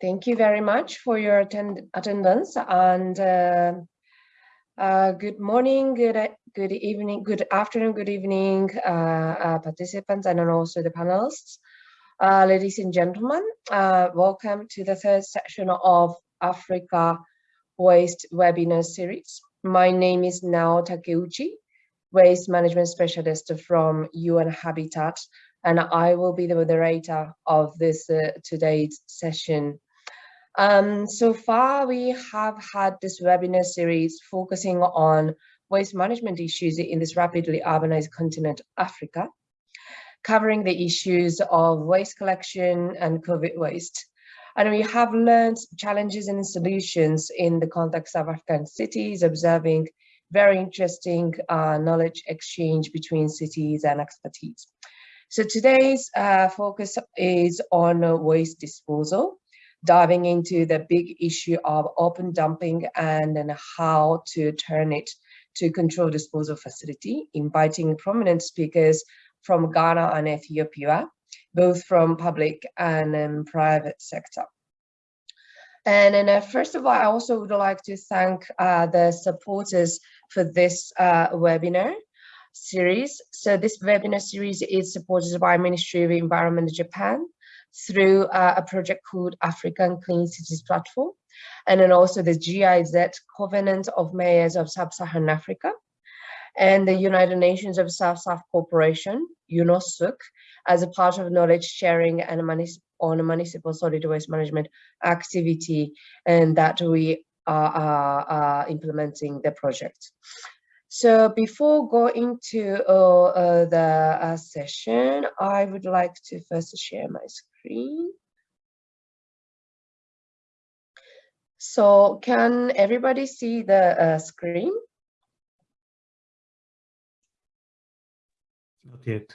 Thank you very much for your attend attendance and uh, uh, good morning, good good evening, good afternoon, good evening, uh, uh participants and also the panelists. Uh, ladies and gentlemen, uh, welcome to the third session of Africa Waste webinar series. My name is Nao Takeuchi, Waste Management Specialist from UN Habitat and I will be the moderator of this uh, today's session. Um, so far, we have had this webinar series focusing on waste management issues in this rapidly urbanized continent, Africa, covering the issues of waste collection and COVID waste. And we have learned challenges and solutions in the context of African cities, observing very interesting uh, knowledge exchange between cities and expertise. So today's uh, focus is on waste disposal, diving into the big issue of open dumping and, and how to turn it to control disposal facility, inviting prominent speakers from Ghana and Ethiopia, both from public and um, private sector. And then, uh, first of all, I also would like to thank uh, the supporters for this uh, webinar series. So this webinar series is supported by Ministry of Environment of Japan through uh, a project called African Clean Cities Platform, and then also the GIZ Covenant of Mayors of Sub-Saharan Africa, and the United Nations of South-South Cooperation, UNOSSC, as a part of knowledge sharing and on municipal solid waste management activity, and that we are, are, are implementing the project. So before going to uh, uh, the uh, session, I would like to first share my screen. So can everybody see the uh, screen? Not yet.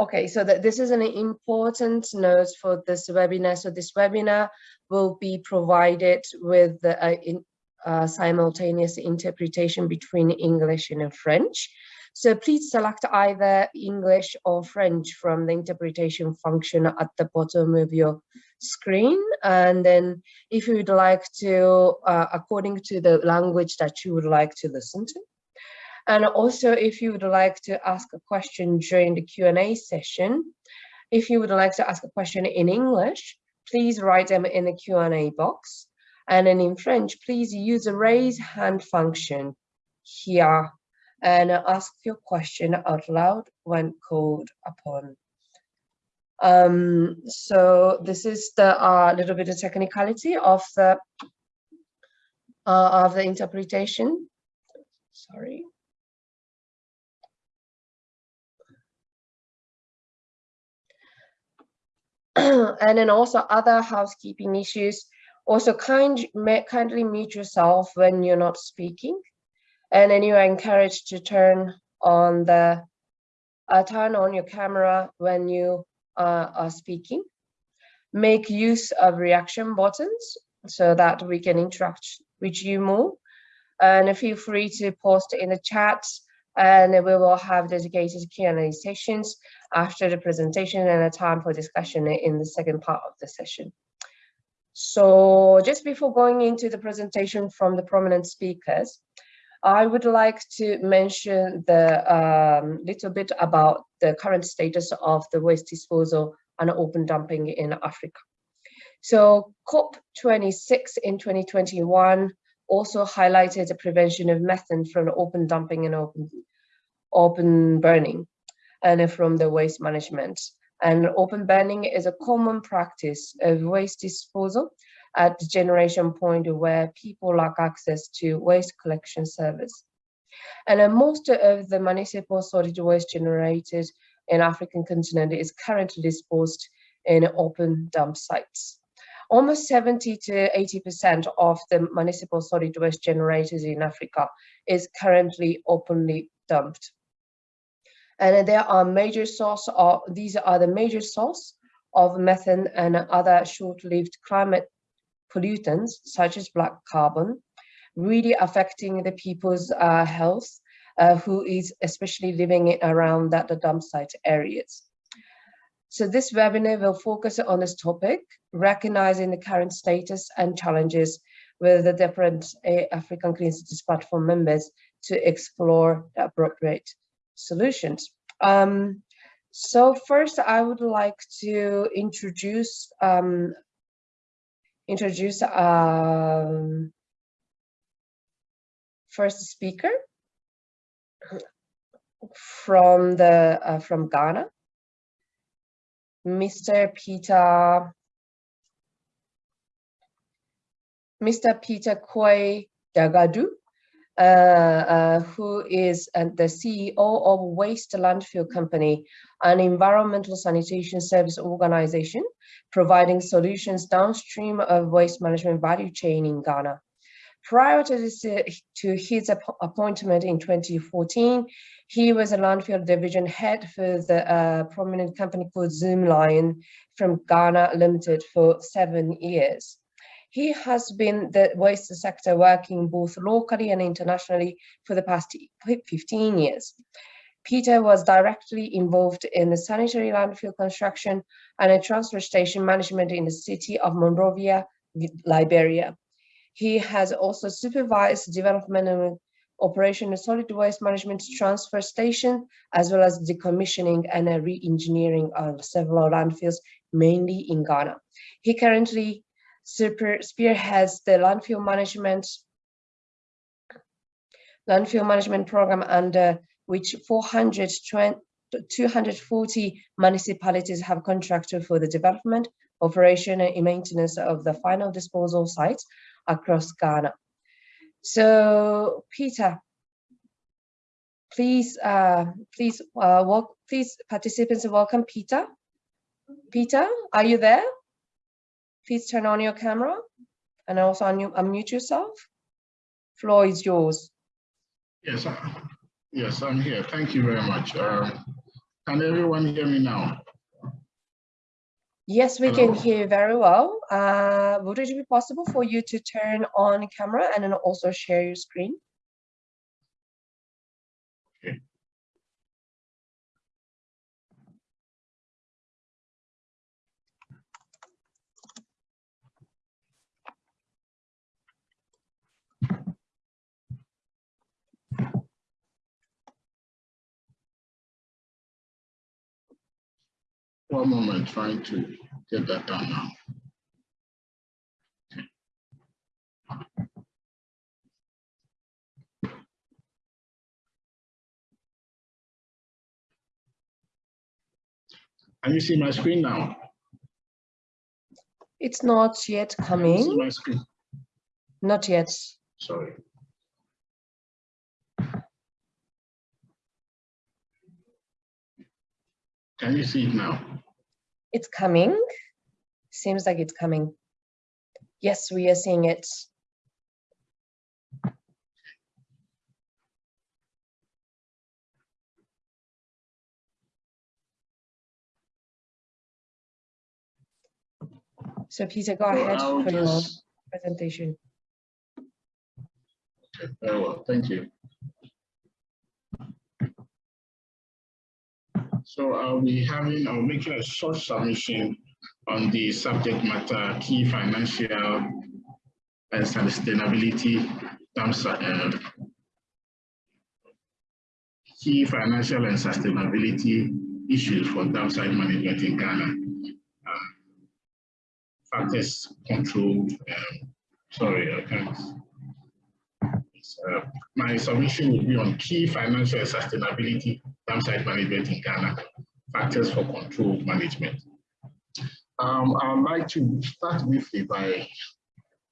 Okay, so that this is an important note for this webinar. So this webinar will be provided with the, uh, in, uh, simultaneous interpretation between English and French. So please select either English or French from the interpretation function at the bottom of your screen. And then if you would like to, uh, according to the language that you would like to listen to. And also if you would like to ask a question during the Q&A session, if you would like to ask a question in English, please write them in the Q&A box. And then in French, please use the raise hand function here and ask your question out loud when called upon. Um, so this is the uh, little bit of technicality of the uh, of the interpretation. Sorry. and then also other housekeeping issues also, kind, kindly mute yourself when you're not speaking. And then you are encouraged to turn on the uh, turn on your camera when you uh, are speaking. Make use of reaction buttons so that we can interact with you more. And feel free to post in the chat and we will have dedicated Q&A sessions after the presentation and a time for discussion in the second part of the session. So just before going into the presentation from the prominent speakers, I would like to mention the um, little bit about the current status of the waste disposal and open dumping in Africa. So COP26 in 2021 also highlighted the prevention of methane from open dumping and open, open burning and from the waste management. And open burning is a common practice of waste disposal at the generation point where people lack access to waste collection service. And uh, most of the municipal solid waste generated in African continent is currently disposed in open dump sites. Almost 70 to 80% of the municipal solid waste generated in Africa is currently openly dumped and there are major source of these are the major source of methane and other short-lived climate pollutants such as black carbon really affecting the people's uh, health uh, who is especially living around that the dump site areas. So this webinar will focus on this topic, recognizing the current status and challenges with the different uh, African Clean Cities platform members to explore the appropriate solutions. Um, so first, I would like to introduce um, introduce um, first speaker from the uh, from Ghana, Mr. Peter Mr. Peter Koi Dagadu, uh, uh, who is uh, the CEO of Waste Landfill Company, an environmental sanitation service organization providing solutions downstream of waste management value chain in Ghana. Prior to, this, uh, to his ap appointment in 2014, he was a landfill division head for the uh, prominent company called Zoomlion from Ghana Limited for seven years. He has been the waste sector working both locally and internationally for the past 15 years. Peter was directly involved in the sanitary landfill construction and a transfer station management in the city of Monrovia, Liberia. He has also supervised development and operation of solid waste management transfer station, as well as decommissioning and re-engineering of several landfills, mainly in Ghana. He currently super spearheads the landfill management landfill management program under which 420 240 municipalities have contracted for the development, operation and maintenance of the final disposal sites across Ghana. So Peter, please, uh, please, uh, walk, please participants welcome Peter. Peter, are you there? Please turn on your camera and also unmute yourself. Floor is yours. Yes, yes, I'm here. Thank you very much. Um, can everyone hear me now? Yes, we Hello. can hear very well. Uh, would it be possible for you to turn on camera and then also share your screen? One moment, trying to get that done now. Can you see my screen now? It's not yet coming. my screen? Not yet. Sorry. Can you see it now? It's coming. Seems like it's coming. Yes, we are seeing it. So Peter, go ahead for your presentation. Very well, thank you. So I'll be having, I'll make a short submission on the subject matter, key financial and sustainability terms, uh, key financial and sustainability issues for downside management in Ghana. Uh, factors control, um, sorry, I can't. Uh, my submission will be on key financial and sustainability downside management in Ghana, factors for control management. Um, I'd like to start briefly by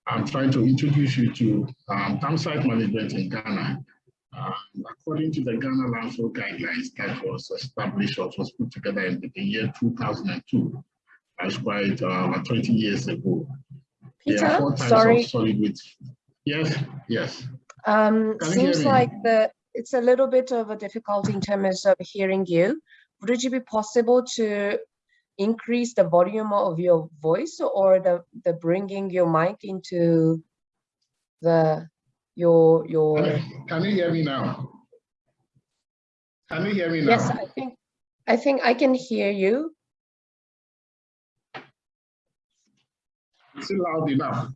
I'm trying to introduce you to um, downside management in Ghana. Uh, according to the Ghana Landfill Guidelines that was established or was put together in the year 2002, that's quite uh, 20 years ago. Peter, sorry. Yes, yes. Um, seems like the it's a little bit of a difficulty in terms of hearing you. Would it be possible to increase the volume of your voice or the, the bringing your mic into the your your can you hear me now? Can you hear me now? Yes i think i think i can hear you. Is it loud enough.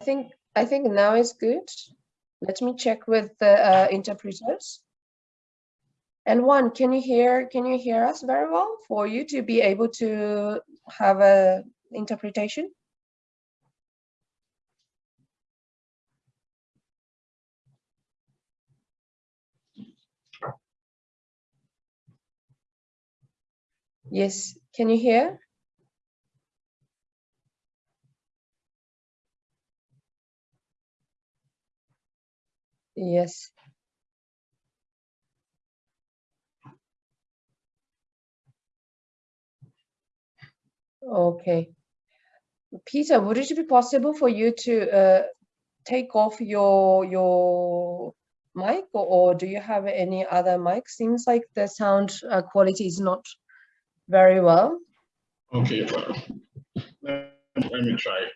I think I think now is good. Let me check with the uh, interpreters. And one, can you hear can you hear us very well for you to be able to have a interpretation? Yes, can you hear? Yes. Okay. Peter, would it be possible for you to uh, take off your your mic or, or, do you have any other mic? Seems like the sound uh, quality is not very well. Okay, let, let me try.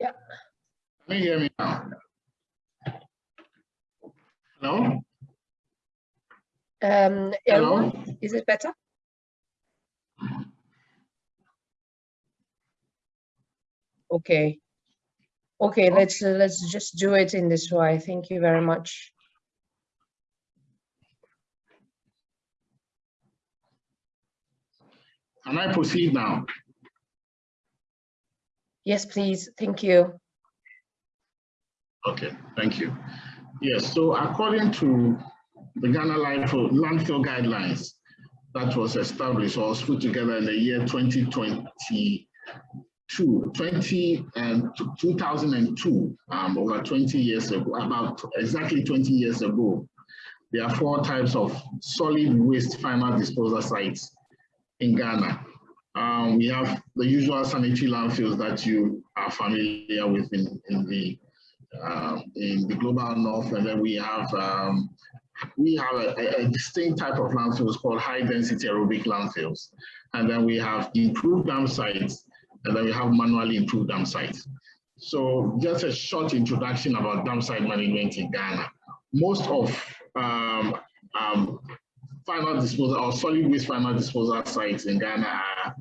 Yeah. Can you hear me now? Hello? Um, Hello? is it better? Okay. Okay, let's uh, let's just do it in this way. Thank you very much. Can I proceed now? Yes, please. Thank you. Okay, thank you. Yes, so according to the Ghana Landfill, landfill guidelines that was established or was put together in the year 2022, 20 and 2002, um, over 20 years ago, about exactly 20 years ago, there are four types of solid waste final disposal sites in Ghana. Um, we have the usual sanitary landfills that you are familiar with in, in the uh, in the global north, and then we have um, we have a, a, distinct type of landfills called high density aerobic landfills, and then we have improved dam sites, and then we have manually improved dam sites. So just a short introduction about dam site management in Ghana. Most of um, um, final disposal or solid waste final disposal sites in Ghana are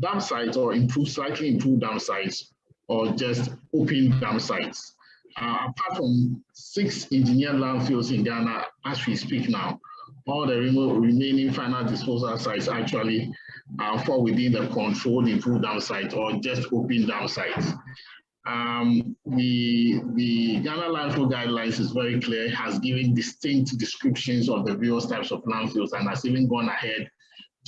dam sites or improved, slightly improved dam sites or just open dam sites. Uh, apart from six engineered landfills in Ghana as we speak now, all the remaining final disposal sites actually uh, fall within the controlled improved dam sites or just open dam sites. Um, the, the Ghana landfill guidelines is very clear, has given distinct descriptions of the various types of landfills and has even gone ahead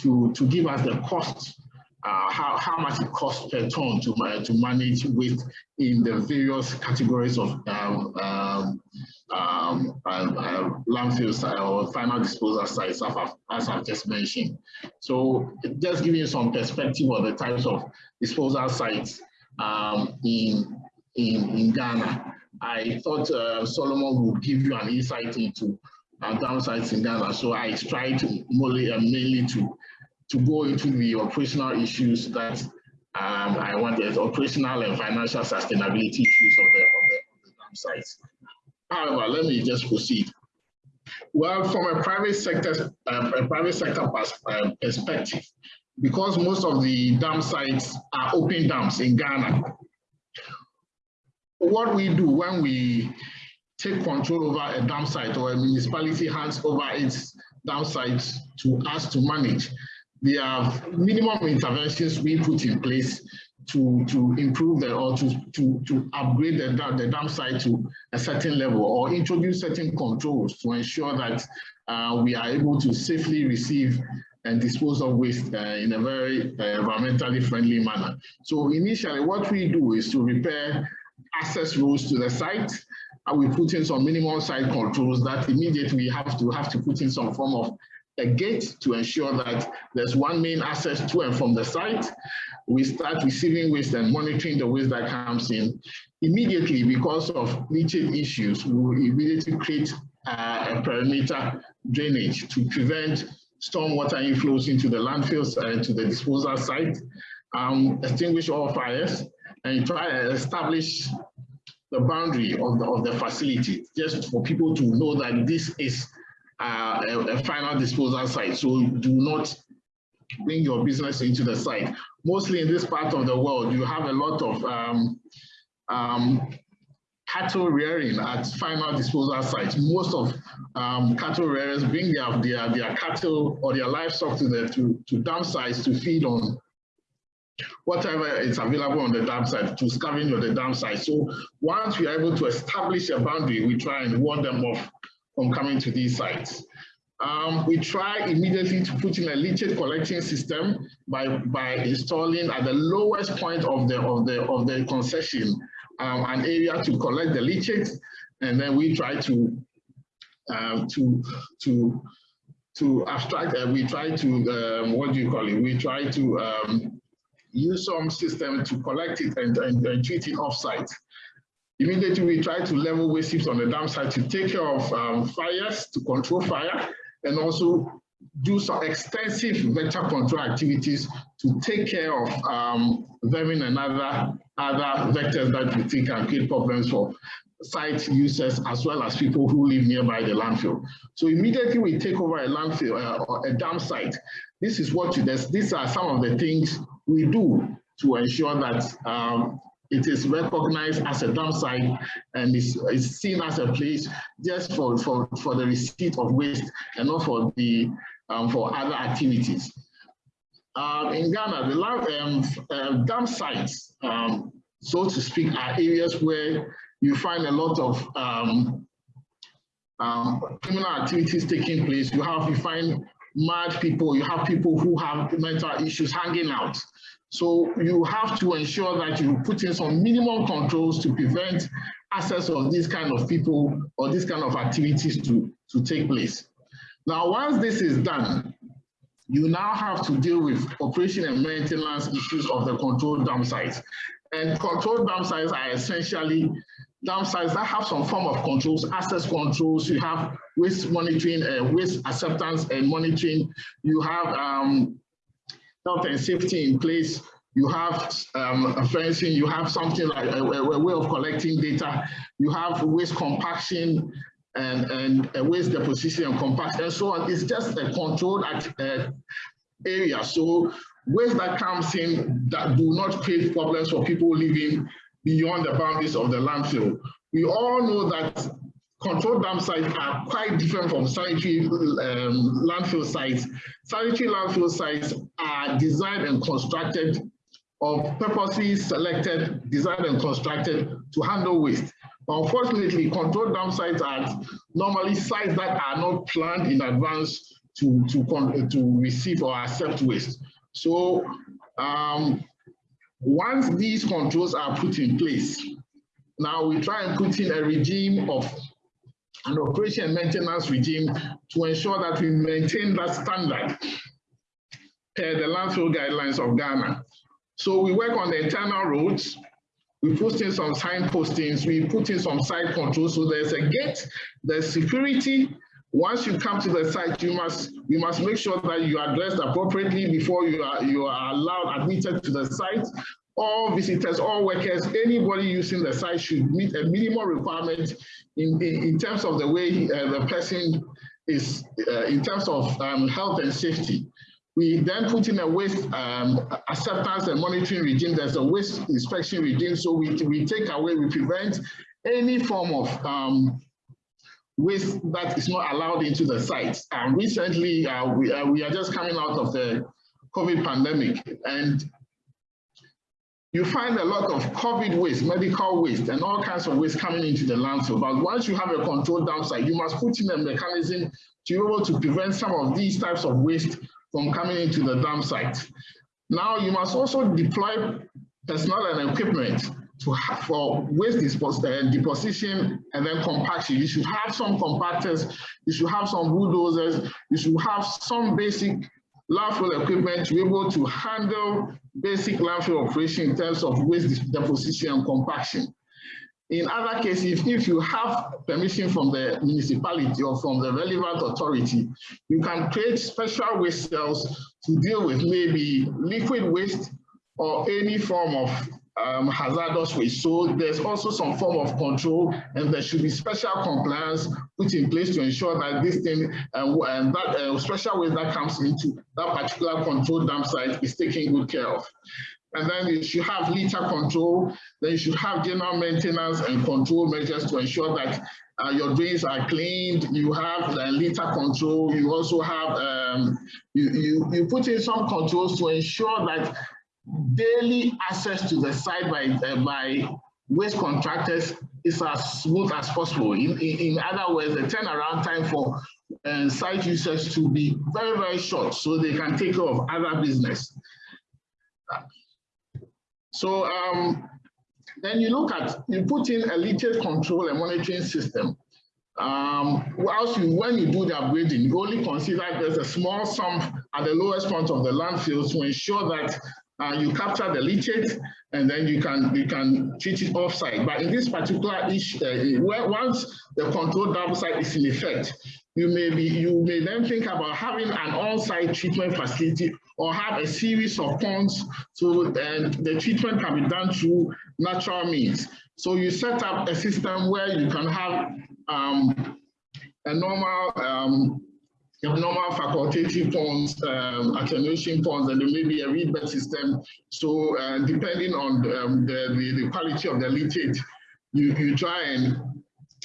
to, to give us the cost, uh, how, how much it costs per ton to, uh, to manage waste in the various categories of um, um, um, uh, landfills or final disposal sites, as I've just mentioned. So just giving you some perspective of the types of disposal sites um, in, in, in Ghana. I thought uh, Solomon would give you an insight into uh, downsides in Ghana. So I tried to mainly, uh, mainly to, to go into the operational issues that um, I wanted, operational and financial sustainability issues of the, of the, of the dam sites. However, let me just proceed. Well, from a private sector, uh, a private sector uh, perspective, because most of the dam sites are open dams in Ghana, what we do when we take control over a dam site or a municipality hands over its dam sites to us to manage, there are minimum interventions we put in place to, to improve the, or to, to, to upgrade the, the dam site to a certain level or introduce certain controls to ensure that uh, we are able to safely receive and dispose of waste uh, in a very uh, environmentally friendly manner. So initially what we do is to repair access roads to the site and we put in some minimum site controls that immediately we have to have to put in some form of a gate to ensure that there's one main access to and from the site. We start receiving waste and monitoring the waste that comes in. Immediately, because of leachate issues, we immediately create uh, a perimeter drainage to prevent stormwater inflows into the landfills and to the disposal site, um, extinguish all fires, and try to establish the boundary of the, of the facility, just for people to know that this is uh, a, final disposal site. So do not bring your business into the site. Mostly in this part of the world, you have a lot of um, um, cattle rearing at final disposal sites. Most of um, cattle rearers bring their, their, their cattle or their livestock to the to, to dump sites to feed on whatever is available on the dam site to scavenge on the dam site. So once we are able to establish a boundary, we try and warn them off from coming to these sites. Um, we try immediately to put in a leachate collecting system by, by installing at the lowest point of the, of the, of the concession um, an area to collect the leachate, and then we try to uh, to to to abstract. Uh, we try to um, what do you call it? We try to um, use some system to collect it and, and, and treat it offsite. Immediately, we try to level waste heaps on the dam site to take care of um, fires, to control fire, and also do some extensive vector control activities to take care of um, vermin and other, other vectors that we think can create problems for site users as well as people who live nearby the landfill. So immediately we take over a landfill uh, or a dam site. This is what you, do, these are some of the things we do to ensure that um, it is recognized as a dump site and is, is seen as a place just for, for, for the receipt of waste and not for the um, for other activities. Um, in Ghana, the um, uh, dump sites, um, so to speak, are areas where you find a lot of um, um, criminal activities taking place. You have, you find mad people, you have people who have mental issues hanging out. So you have to ensure that you put in some minimum controls to prevent access of these kind of people or these kind of activities to, to take place. Now, once this is done, you now have to deal with operation and maintenance issues of the controlled dump sites. And controlled dump sites are essentially dump sites that have some form of controls, access controls, you have waste monitoring, uh, waste acceptance and monitoring, you have um, health and safety in place, you have um, fencing, you have something like a, a, way of collecting data, you have waste compaction and, and uh, waste deposition and compaction and so on. It's just a controlled uh, area. So waste that comes in that do not create problems for people living beyond the boundaries of the landfill. We all know that controlled dump sites are quite different from sanitary um, landfill sites. Sanitary landfill sites are designed and constructed of purposely selected, designed and constructed to handle waste. Unfortunately, controlled dump sites are normally sites that are not planned in advance to, to, to receive or accept waste. So um, once these controls are put in place, now we try and put in a regime of an operation and maintenance regime to ensure that we maintain that standard per the landfill guidelines of Ghana. So we work on the internal roads, we put in some sign postings, we put in some site controls. So there's a gate, there's security. Once you come to the site, you must we must make sure that you are dressed appropriately before you are you are allowed admitted to the site. All visitors, all workers, anybody using the site should meet a minimum requirement in, in, in terms of the way uh, the person is, uh, in terms of um, health and safety. We then put in a waste um, acceptance and monitoring regime. There's a waste inspection regime. So we, we take away, we prevent any form of um, waste that is not allowed into the site. And recently, uh, we, uh, we are just coming out of the COVID pandemic and you find a lot of COVID waste, medical waste, and all kinds of waste coming into the landfill. But once you have a controlled dump site, you must put in a mechanism to be able to prevent some of these types of waste from coming into the dump site. Now you must also deploy personnel and equipment to have, for waste uh, deposition and then compaction. You should have some compactors, you should have some bulldozers, you should have some basic landfill equipment to be able to handle basic landfill operation in terms of waste deposition and compaction. In other cases, if you have permission from the municipality or from the relevant authority, you can create special waste cells to deal with maybe liquid waste or any form of um, hazardous waste. So there's also some form of control and there should be special compliance put in place to ensure that this thing uh, and that uh, special waste that comes into that particular control dump site is taken good care of. And then you should have litter control, then you should have general maintenance and control measures to ensure that uh, your drains are cleaned, you have the litter control, you also have, um, you, you, you put in some controls to ensure that daily access to the site by, uh, by waste contractors is as smooth as possible. In, in, in other words, the turnaround time for uh, site users to be very, very short so they can take care of other business. So um, then you look at, you put in a leachate control and monitoring system. Um, whilst you, when you do the upgrading, you only consider there's a small sump at the lowest point of the landfill to ensure that uh, you capture the leachate and then you can you can treat it offsite. But in this particular issue, uh, once the control dump site is in effect, you may be you may then think about having an on-site treatment facility or have a series of ponds so then the treatment can be done through natural means. So you set up a system where you can have um, a normal um, normal facultative ponds, um, attenuation ponds, and there may be a reed bed system. So uh, depending on um, the, the, the, quality of the leachate, you, you try and,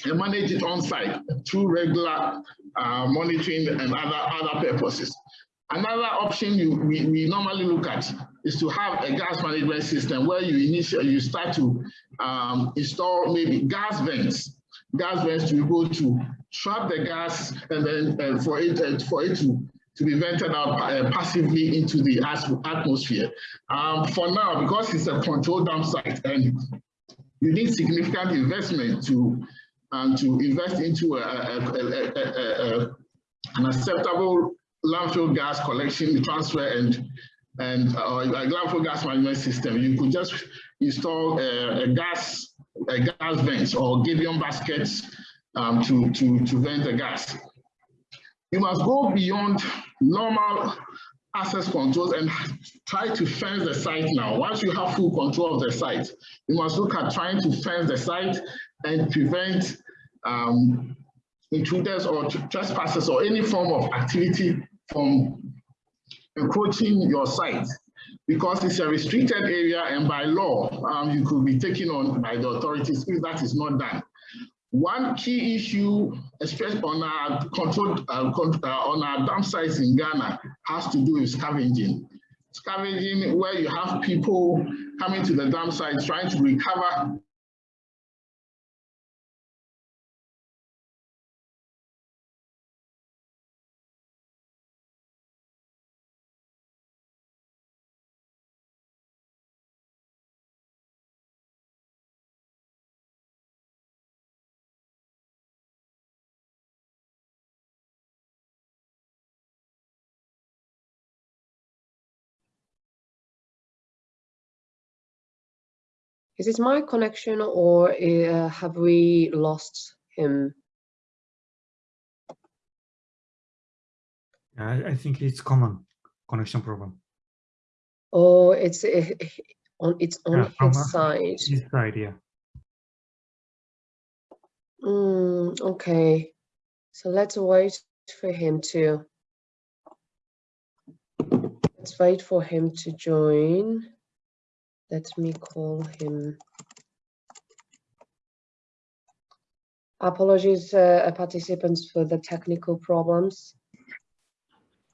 manage it on site through regular uh, monitoring and other, other purposes. Another option you, we, we normally look at is to have a gas management system where you initially you start to um, install maybe gas vents, gas vents to go to trap the gas and then uh, for it uh, for it to to be vented out uh, passively into the atmosphere. Um, for now, because it's a controlled dump site and you need significant investment to um, to invest into a, a, a, an acceptable landfill gas collection, transfer, and and uh, a landfill gas management system. You could just install a, gas a gas vents or gabion baskets um, to, to, to vent the gas. You must go beyond normal access controls and try to fence the site now. Once you have full control of the site, you must look at trying to fence the site and prevent um, intruders or trespassers or any form of activity from encroaching your site because it's a restricted area and by law um, you could be taken on by the authorities if that is not done. One key issue, especially on our controlled uh, uh, on our dump sites in Ghana, has to do with scavenging. Scavenging, where you have people coming to the dump sites trying to recover Is it my connection or uh, have we lost him? I, I think it's common connection problem. Oh, it's uh, on it's on yeah, his side. His side, yeah. Mm, okay, so let's wait for him to. Let's wait for him to join. Let me call him. Apologies, uh, participants, for the technical problems.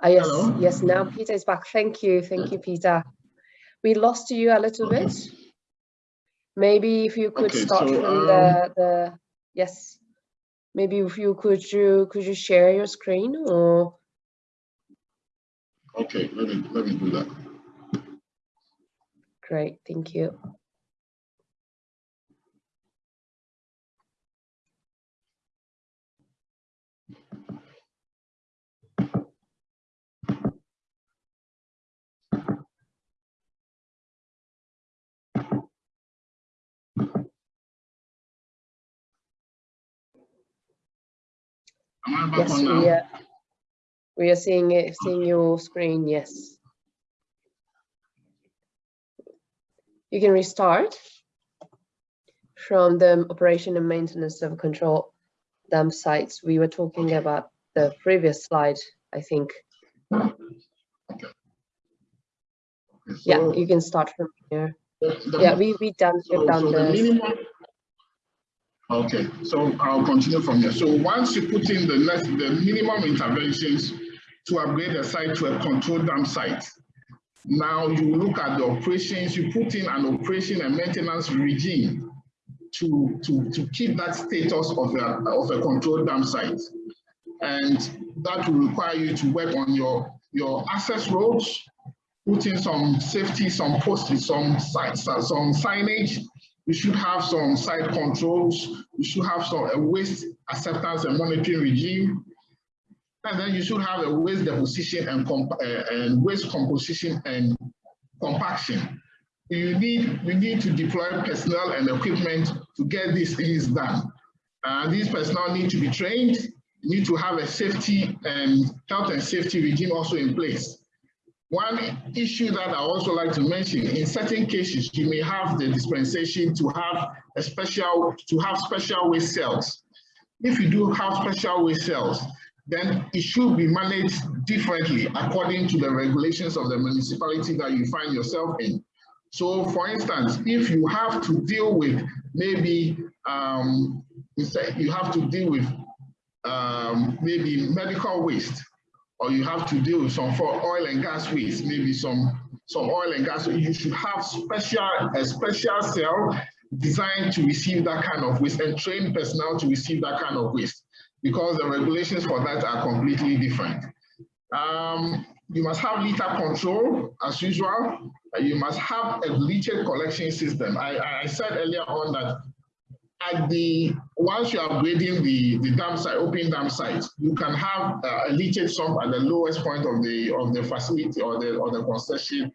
Ah, yes, Hello. yes, now Peter is back. Thank you, thank you, Peter. We lost you a little Okay. bit. Maybe if you could Okay, start so, from the, the, yes. Maybe if you could you could you share your screen or Okay, let me let me do that. Great, thank you. Am I back Yes, we are. We are seeing it, seeing your screen. Yes. You can restart from the operation and maintenance of control dam sites. We were talking about the previous slide, I think. Yeah, you can start from here. Yeah, we we done So, we've done so the this. minimum. Okay, so I'll continue from here. So once you put in the next, the minimum interventions to upgrade the site to a controlled dam site. Now you look at the operations, you put in an operation and maintenance regime to, to, to keep that status of a, of a controlled dam site. And that will require you to work on your, your access roads, put in some safety, some posts, some sites, uh, some signage. You should have some site controls. You should have some a waste acceptance and monitoring regime. And then you should have a waste deposition and, comp, uh, and waste composition and compaction. You need, you need to deploy personnel and equipment to get these things done. Uh, these personnel need to be trained. Need to have a safety and health and safety regime also in place. One issue that I also like to mention, in certain cases, you may have the dispensation to have a special, to have special waste cells. If you do have special waste cells, then it should be managed differently according to the regulations of the municipality that you find yourself in. So for instance, if you have to deal with maybe, um, you have to deal with um, maybe medical waste, or you have to deal with some for oil and gas waste, maybe some some oil and gas. You should have special a special cell designed to receive that kind of waste and train personnel to receive that kind of waste because the regulations for that are completely different. Um, you must have litter control as usual. You must have a leachate collection system. I, I said earlier on that at the once you are upgrading the the dam site, open dam site, you can have uh, a leachate sump at the lowest point of the of the facility or the or the concession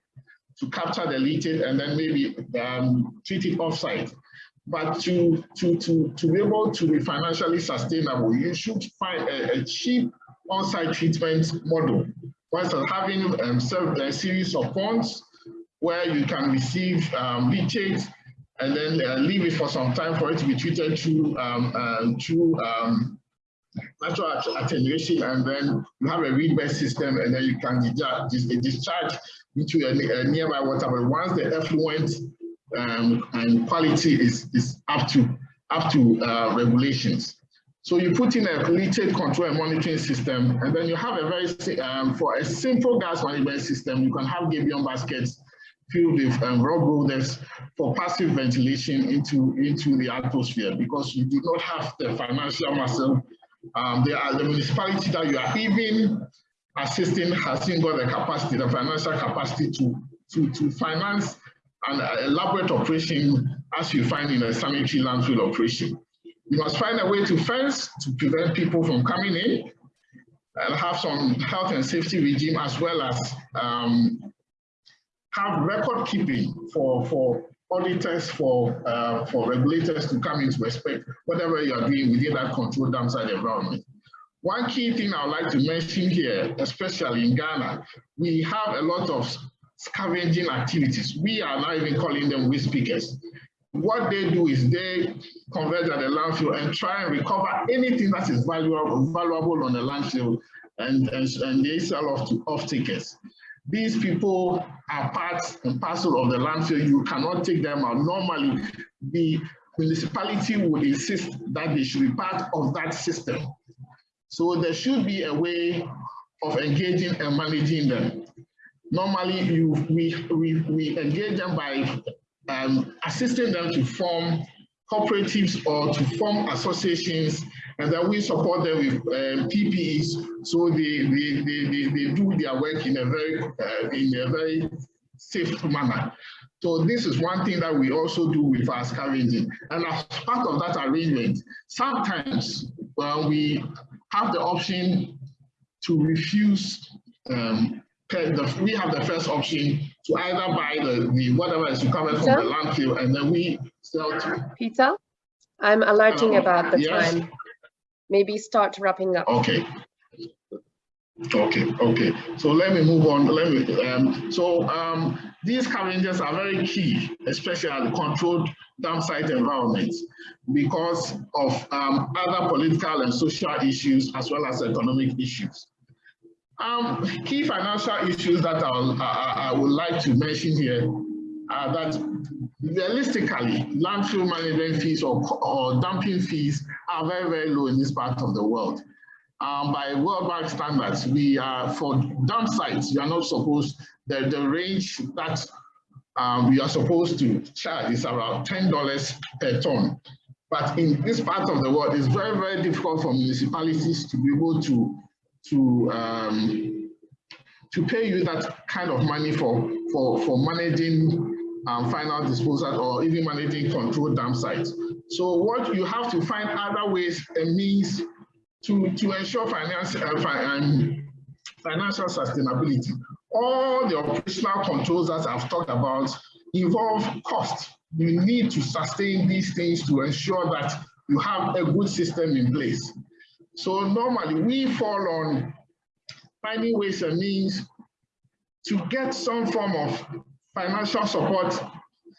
to capture the leachate and then maybe um, treat it offsite. But to to to to be able to be financially sustainable, you should find a, a cheap on-site treatment model. Once having um, a series of ponds where you can receive um, leachate and then uh, leave it for some time for it to be treated through um, uh, through um, natural attenuation, and then you have a reed-bed system, and then you can discharge, discharge into a, a, nearby water. But once the effluent um, and quality is is up to up to uh, regulations. So you put in a leachate control and monitoring system, and then you have a very um, for a simple gas management system, you can have gabion baskets filled with um, rub rollers for passive ventilation into, into the atmosphere because you do not have the financial muscle. Um, there are the municipality that you are even assisting hasn't got the capacity, the financial capacity to, to, to finance an elaborate operation as you find in a sanitary landfill operation. You must find a way to fence to prevent people from coming in and have some health and safety regime as well as um, have record keeping for, for auditors, for, uh, for regulators to come into respect whatever you are doing within that controlled dam site environment. One key thing I would like to mention here, especially in Ghana, we have a lot of scavenging activities. We are not even calling them waste pickers. What they do is they converge at the landfill and try and recover anything that is valuable, valuable on the landfill and, and, and they sell off to off. These people are part and parcel of the landfill. You cannot take them out. Normally, the municipality would insist that they should be part of that system. So there should be a way of engaging and managing them. Normally, you, we, we, we engage them by um, assisting them to form cooperatives or to form associations, and then we support them with um, PPEs, so they, they, they, they, they do their work in a very uh, in a very safe manner. So this is one thing that we also do with our scavenging. And as part of that arrangement, sometimes we have the option to refuse um, the, we have the first option to either buy the, the whatever is recovered from the landfill and then we sell to. Peter, I'm alerting Uh, about the yes. time. Maybe start wrapping up. Okay. Okay, okay. So let me move on. Let me. Um, so um, these scavengers are very key, especially at the controlled dam site environments, because of um, other political and social issues as well as economic issues. Um, key financial issues that I'll, I, I would like to mention here are that realistically, landfill management fees or, or dumping fees are very, very low in this part of the world um, by World Bank standards, we are for dump sites, you are not supposed, the, the range that um, we are supposed to charge is around $10 per ton. But in this part of the world, it's very, very difficult for municipalities to be able to, to, um, to pay you that kind of money for, for, for managing um, final disposal or even managing control dam sites. So what you have to find other ways and means to, to ensure finance, uh, fi um, financial sustainability. All the operational controls that I've talked about involve cost. You need to sustain these things to ensure that you have a good system in place. So normally we fall on finding ways and means to get some form of financial support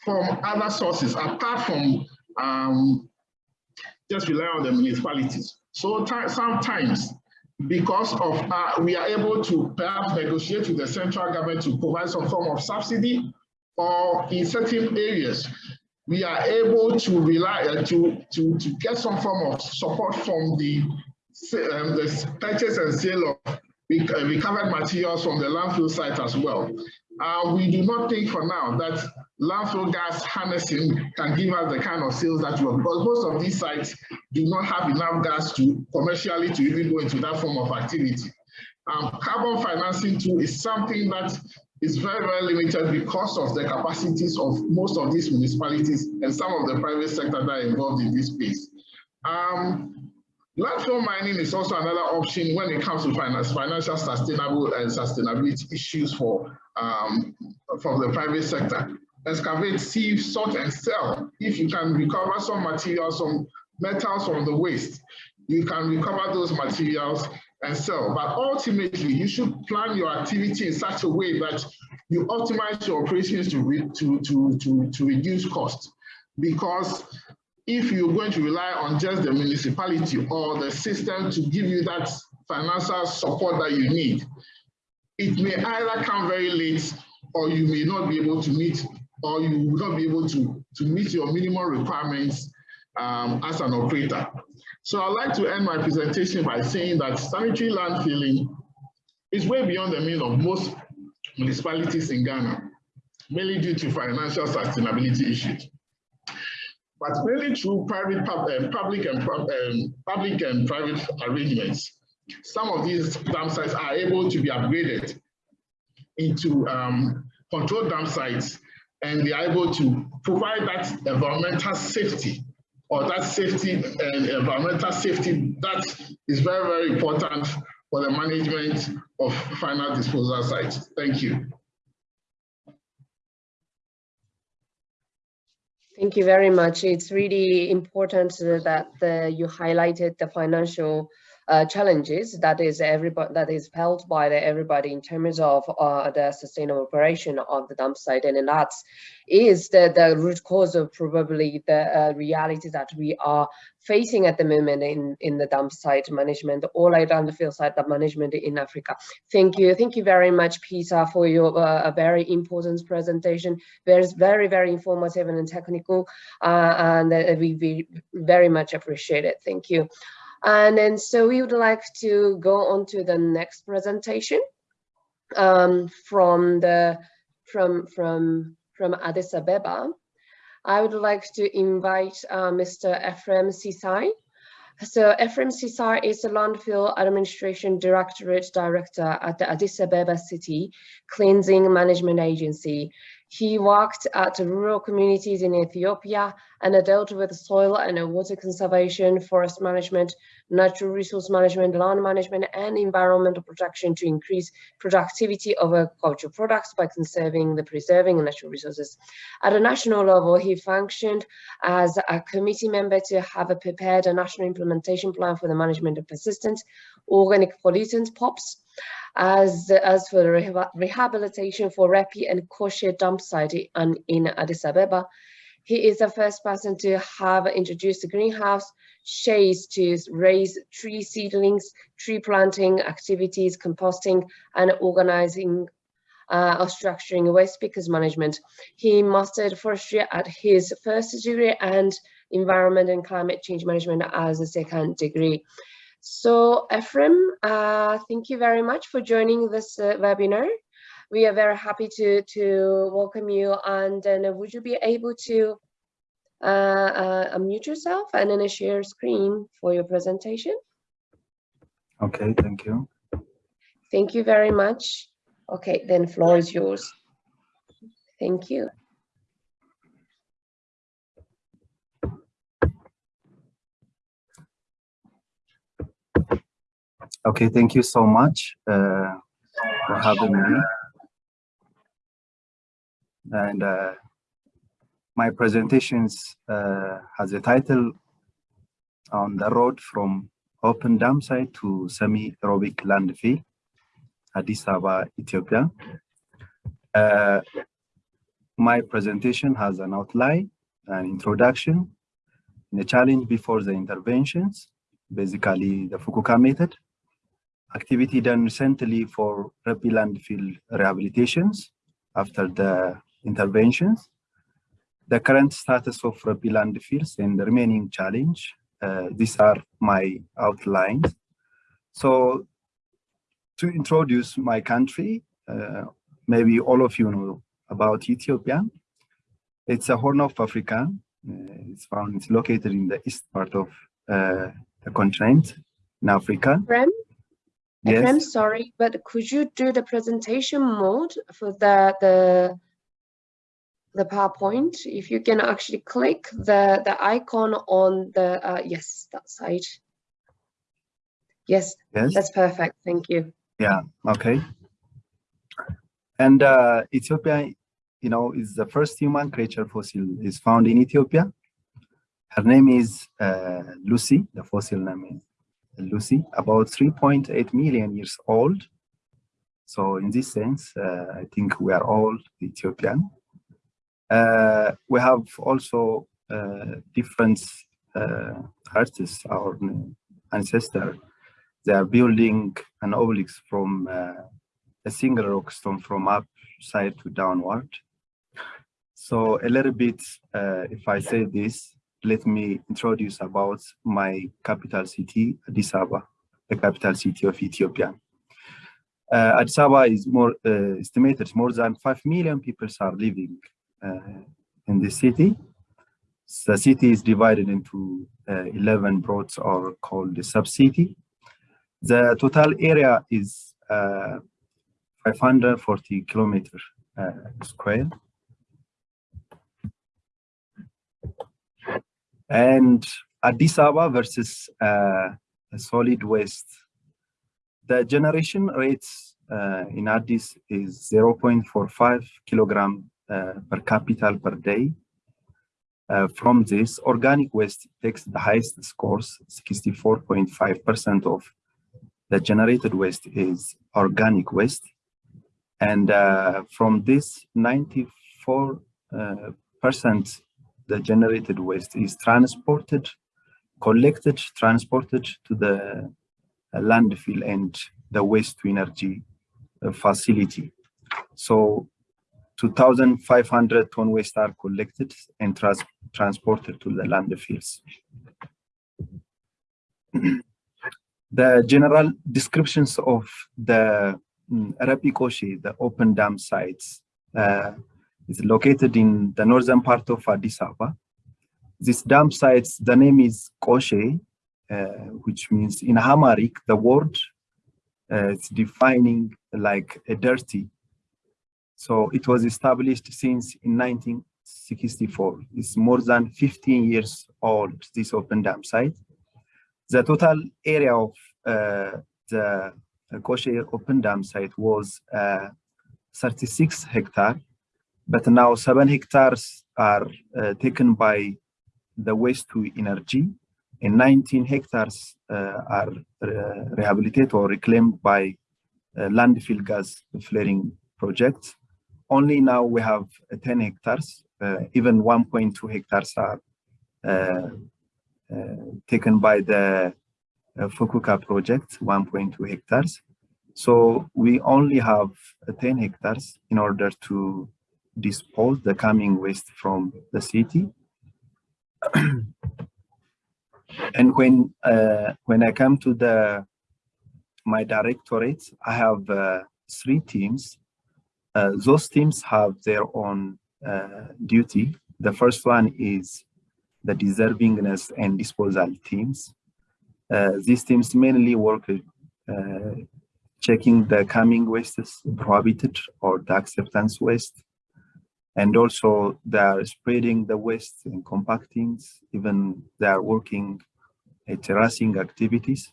from other sources apart from um, just rely on the municipalities. So sometimes, because of uh, we are able to perhaps negotiate with the central government to provide some form of subsidy, or in certain areas, we are able to rely uh, to, to, to get some form of support from the, um, the purchase and sale of uh, recovered materials from the landfill site as well. Uh, we do not think for now that landfill gas harnessing can give us the kind of sales that we want because most of these sites do not have enough gas to commercially to even go into that form of activity. Um, carbon financing too is something that is very, very limited because of the capacities of most of these municipalities and some of the private sector that are involved in this space. Um, landfill mining is also another option when it comes to finance, financial sustainable and sustainability issues for um, from the private sector excavate, sieve, sort, and sell. If you can recover some materials, some metals from the waste, you can recover those materials and sell. But ultimately, you should plan your activity in such a way that you optimize your operations to, to, to, to, to reduce cost. Because if you're going to rely on just the municipality or the system to give you that financial support that you need, it may either come very late or you may not be able to meet or you will not be able to, to meet your minimum requirements um, as an operator. So I'd like to end my presentation by saying that sanitary landfilling is way beyond the means of most municipalities in Ghana, mainly due to financial sustainability issues. But mainly through private, uh, public, and, um, public and private arrangements, some of these dam sites are able to be upgraded into um, controlled dam sites and they are able to provide that environmental safety or that safety and environmental safety that is very, very important for the management of final disposal sites. Thank you. Thank you very much. It's really important that the, you highlighted the financial uh, challenges that is everybody that is felt by the, everybody in terms of uh, the sustainable operation of the dump site and that is the, the root cause of probably the uh, reality that we are facing at the moment in, in the dump site management or the field site management in Africa. Thank you. Thank you very much, Peter, for your uh, very important presentation. Very, very, very informative and technical, uh, and uh, we, we very much appreciate it. Thank you. And then so we would like to go on to the next presentation um, from the from from from Addis Ababa. I would like to invite uh, Mr. Ephraim Sisai. So Ephraim Sisai is the Landfill Administration Directorate Director at the Addis Ababa City Cleansing Management Agency. He worked at rural communities in Ethiopia and dealt with soil and water conservation, forest management, natural resource management, land management, and environmental protection to increase productivity of agricultural products by conserving the preserving natural resources. At a national level, he functioned as a committee member to have a prepared a national implementation plan for the management of persistent organic pollutants, POPs, as, as for the reha rehabilitation for Repi and Koshe dump site in, in Addis Ababa. He is the first person to have introduced greenhouse shades to raise tree seedlings, tree planting activities, composting, and organizing uh, or structuring waste pickers management. He mastered forestry at his first degree and environment and climate change management as a second degree. So Ephraim, uh, thank you very much for joining this uh, webinar. We are very happy to, to welcome you and then would you be able to uh, uh, unmute yourself and then share screen for your presentation? Okay, thank you. Thank you very much. Okay, then floor is yours. Thank you. Okay, thank you so much uh, for having me. And uh, my presentations uh, has a title on the road from open dam site to semi-aerobic landfill, Addis Ababa, Ethiopia. Uh, my presentation has an outline, an introduction, the challenge before the interventions, basically the Fukuoka method, activity done recently for Repi landfill rehabilitations after the interventions, the current status of Repi landfills and the remaining challenge. Uh, these are my outlines. So to introduce my country, uh, maybe all of you know about Ethiopia. It's a Horn of Africa. Uh, it's found, it's located in the east part of uh, the continent in Africa. Yes. I'm sorry, but could you do the presentation mode for the the the PowerPoint? If you can actually click the the icon on the uh, yes that side. Yes, Yes. that's perfect. Thank you. Yeah, okay. And uh, Ethiopia, you know, is the first human creature fossil is found in Ethiopia. Her name is uh, Lucy, the fossil name is Lucy, about 3.8 million years old. So in this sense, uh, I think we are all Ethiopian. Uh, we have also uh, different uh, artists, our ancestor. They are building an obelisk from uh, a single rock stone from upside to downward. So a little bit, uh, if I say this, let me introduce about my capital city, Addis Ababa, the capital city of Ethiopia. Uh, Addis Ababa is more uh, estimated more than 5 million people are living uh, in the city. The city is divided into uh, 11 broads or called the sub-city. The total area is uh, 540 kilometers uh, square. And Addis Ababa versus uh, solid waste. The generation rates uh, in Addis is 0.45 kilogram uh, per capita per day. Uh, from this, organic waste takes the highest scores, 64.5% of the generated waste is organic waste. And uh, from this, 94% the generated waste is transported, collected, transported to the uh, landfill and the waste to energy uh, facility. So 2,500 ton waste are collected and trans transported to the landfills. the general descriptions of the um, Repi Koshe, the open dam sites, uh, is located in the northern part of Addis Ababa. This dam site, the name is Koshe, uh, which means in Amharic, the word uh, it's defining like a dirty. So it was established since in 1964. It's more than 15 years old, this open dam site. The total area of uh, the Koshe open dam site was uh, 36 hectare, but now seven hectares are uh, taken by the waste to energy and 19 hectares uh, are uh, rehabilitated or reclaimed by uh, landfill gas flaring projects. Only now we have 10 hectares, even 1.2 hectares are taken by the Fukuoka project, 1.2 hectares. So we only have 10 hectares in order to dispose the coming waste from the city. and when uh, when I come to the my directorate, I have uh, three teams. Uh, those teams have their own uh, duty. The first one is the deservingness and disposal teams. Uh, these teams mainly work uh, checking the coming wastes, prohibited or the acceptance waste, and also they are spreading the waste and compacting, even they are working at terracing activities.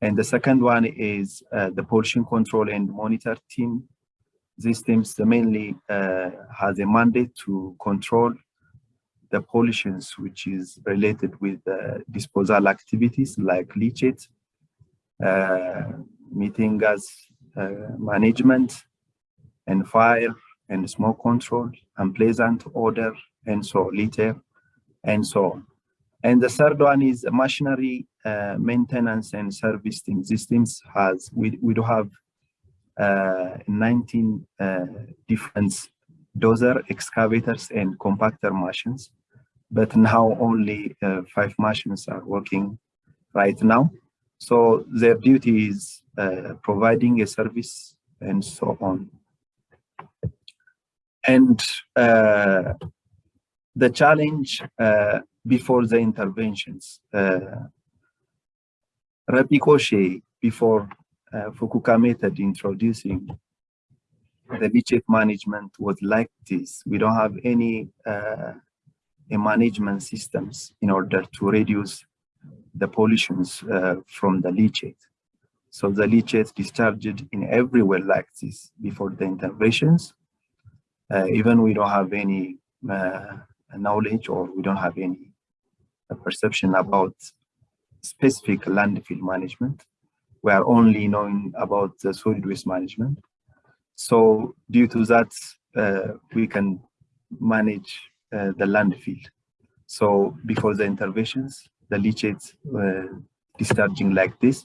And the second one is uh, the pollution control and monitor team. These teams mainly uh, has a mandate to control the pollutions which is related with uh, disposal activities like leachate, uh, methane gas uh, management, and fire, and smoke control, unpleasant odor, and so litter, and so on. And the third one is machinery uh, maintenance and servicing systems has, we, we do have uh, 19 uh, different dozer excavators and compactor machines, but now only uh, five machines are working right now. So their duty is uh, providing a service and so on. And uh, the challenge uh, before the interventions, uh, before uh, Fukuoka method introducing the leachate management was like this. We don't have any uh, management systems in order to reduce the pollutions uh, from the leachate. So the leachate discharged in everywhere like this before the interventions. Uh, even we don't have any uh, knowledge or we don't have any perception about specific landfill management. We are only knowing about the solid waste management. So due to that, uh, we can manage uh, the landfill. So before the interventions, the leachates uh, discharging like this.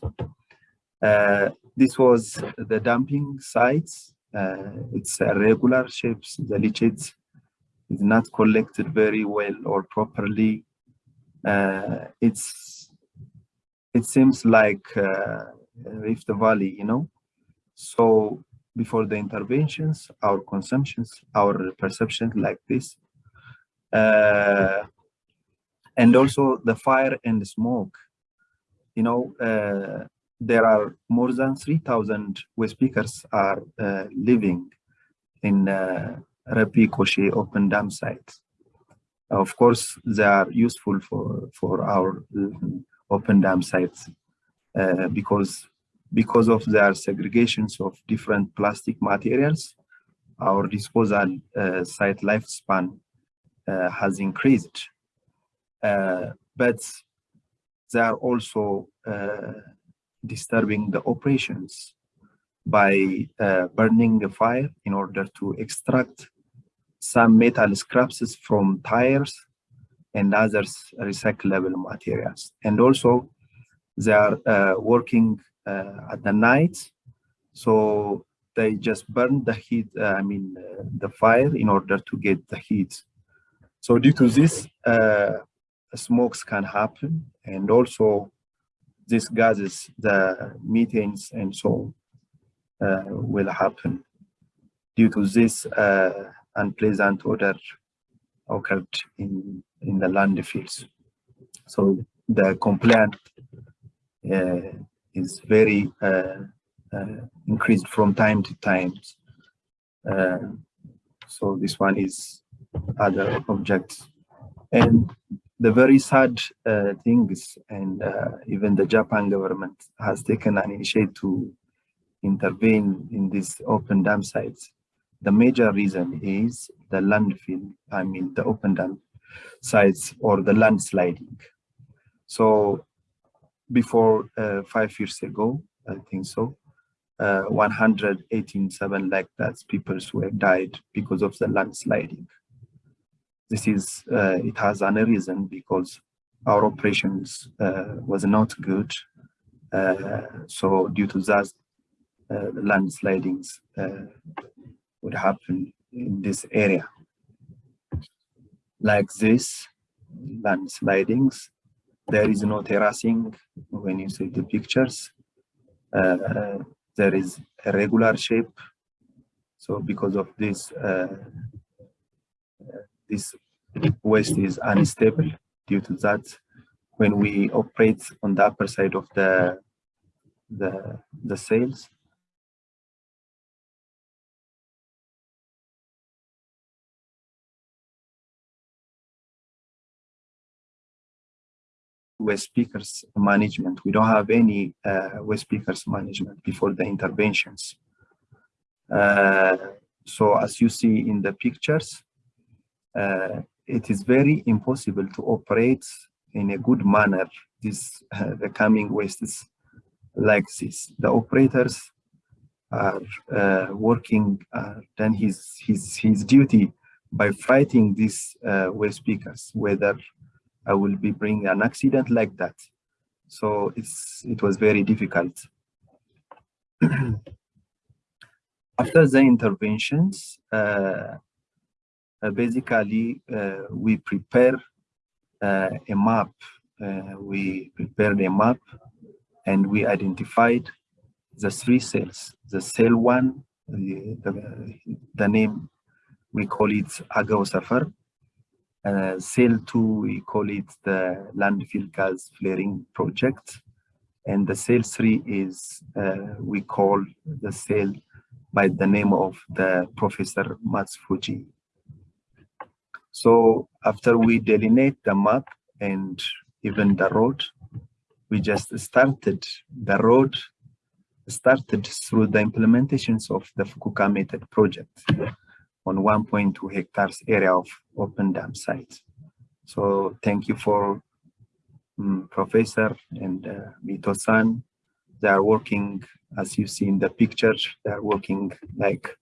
Uh, this was the dumping sites. Uh, it's irregular shapes. The leachates is not collected very well or properly. Uh, it's it seems like uh, Rift Valley, you know. So before the interventions, our consumptions, our perceptions like this. Uh, and also the fire and the smoke. You know, uh, there are more than 3,000 waste pickers are uh, living in uh, Repi Koshe open dam sites. Of course, they are useful for, for our open dam sites uh, because because of their segregations of different plastic materials, our disposal uh, site lifespan uh, has increased. Uh, but they are also uh, disturbing the operations by uh, burning a fire in order to extract some metal scraps from tires and other recyclable materials. And also they are uh, working uh, at the night. So they just burn the heat, uh, I mean, the fire in order to get the heat. So due to this, smokes can happen and also these gases, the methanes and so uh, will happen due to this uh, unpleasant odor occurred in, in the landfills. So the complaint uh, is very uh, uh, increased from time to time. Uh, so this one is other objects. And the very sad uh, things, and uh, even the Japan government has taken an initiative to intervene in these open dam sites. The major reason is the landfill, I mean the open dam sites or the landsliding. So before uh, five years ago, I think so, uh, 187 like that people who have died because of the landsliding. This is, uh, it has a reason because our operations uh, was not good. Uh, so due to that, uh, landslidings uh, would happen in this area. Like this, landslidings, there is no terracing when you see the pictures. There is a regular shape. So because of this, uh, this waste is unstable due to that. When we operate on the upper side of the the the sails, waste pickers management. We don't have any uh, waste pickers management before the interventions. Uh, so as you see in the pictures, uh, it is very impossible to operate in a good manner this uh, the coming wastes like this. The operators are uh, working uh, then his his his duty by fighting these uh, waste pickers, whether I will be bringing an accident like that. So it's it was very difficult. After the interventions, uh, basically uh, we prepare uh, a map. Uh, we prepared a map and we identified the three cells. The cell one, the, the, the name, we call it Agao Safar. Uh, cell 2, we call it the landfill gas flaring project. And the cell 3 is, uh, we call the cell by the name of the Professor Matsufuji. So after we delineate the map and even the road, we just started the road started through the implementations of the Fukuoka method project on 1.2 hectares area of open dam site. So thank you for um, Professor and uh, Mito-san. They are working, as you see in the picture, they are working like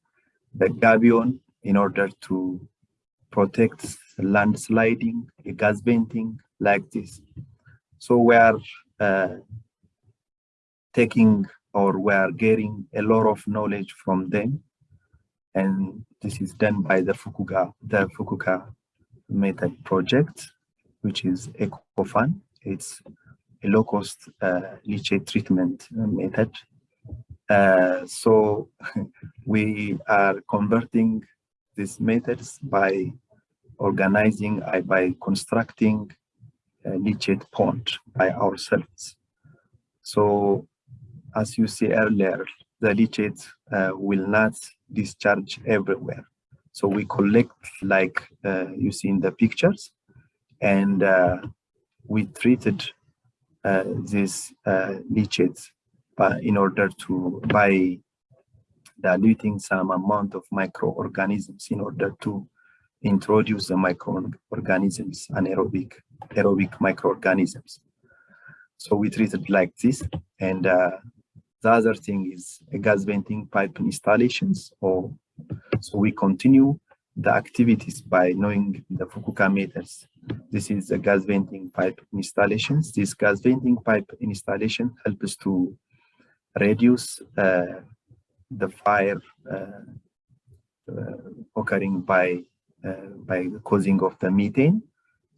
the gabion in order to protect landsliding, gas venting like this. So we are uh, taking or we are getting a lot of knowledge from them and this is done by the Fukuoka, the Fukuoka method project, which is EcoFan. It's a low-cost uh, leachate treatment method. Uh, so we are converting these methods by organizing, uh, by constructing a leachate pond by ourselves. So as you see earlier, the leachate uh, will not discharge everywhere. So we collect like uh, you see in the pictures and uh, we treated uh, these uh, leachates in order to by diluting some amount of microorganisms in order to introduce the microorganisms, anaerobic aerobic microorganisms. So we treated like this and uh, the other thing is a gas venting pipe installations. Or so we continue the activities by knowing the Fukuoka meters. This is the gas venting pipe installations. This gas venting pipe installation helps to reduce uh, the fire uh, uh, occurring by uh, by the causing of the methane,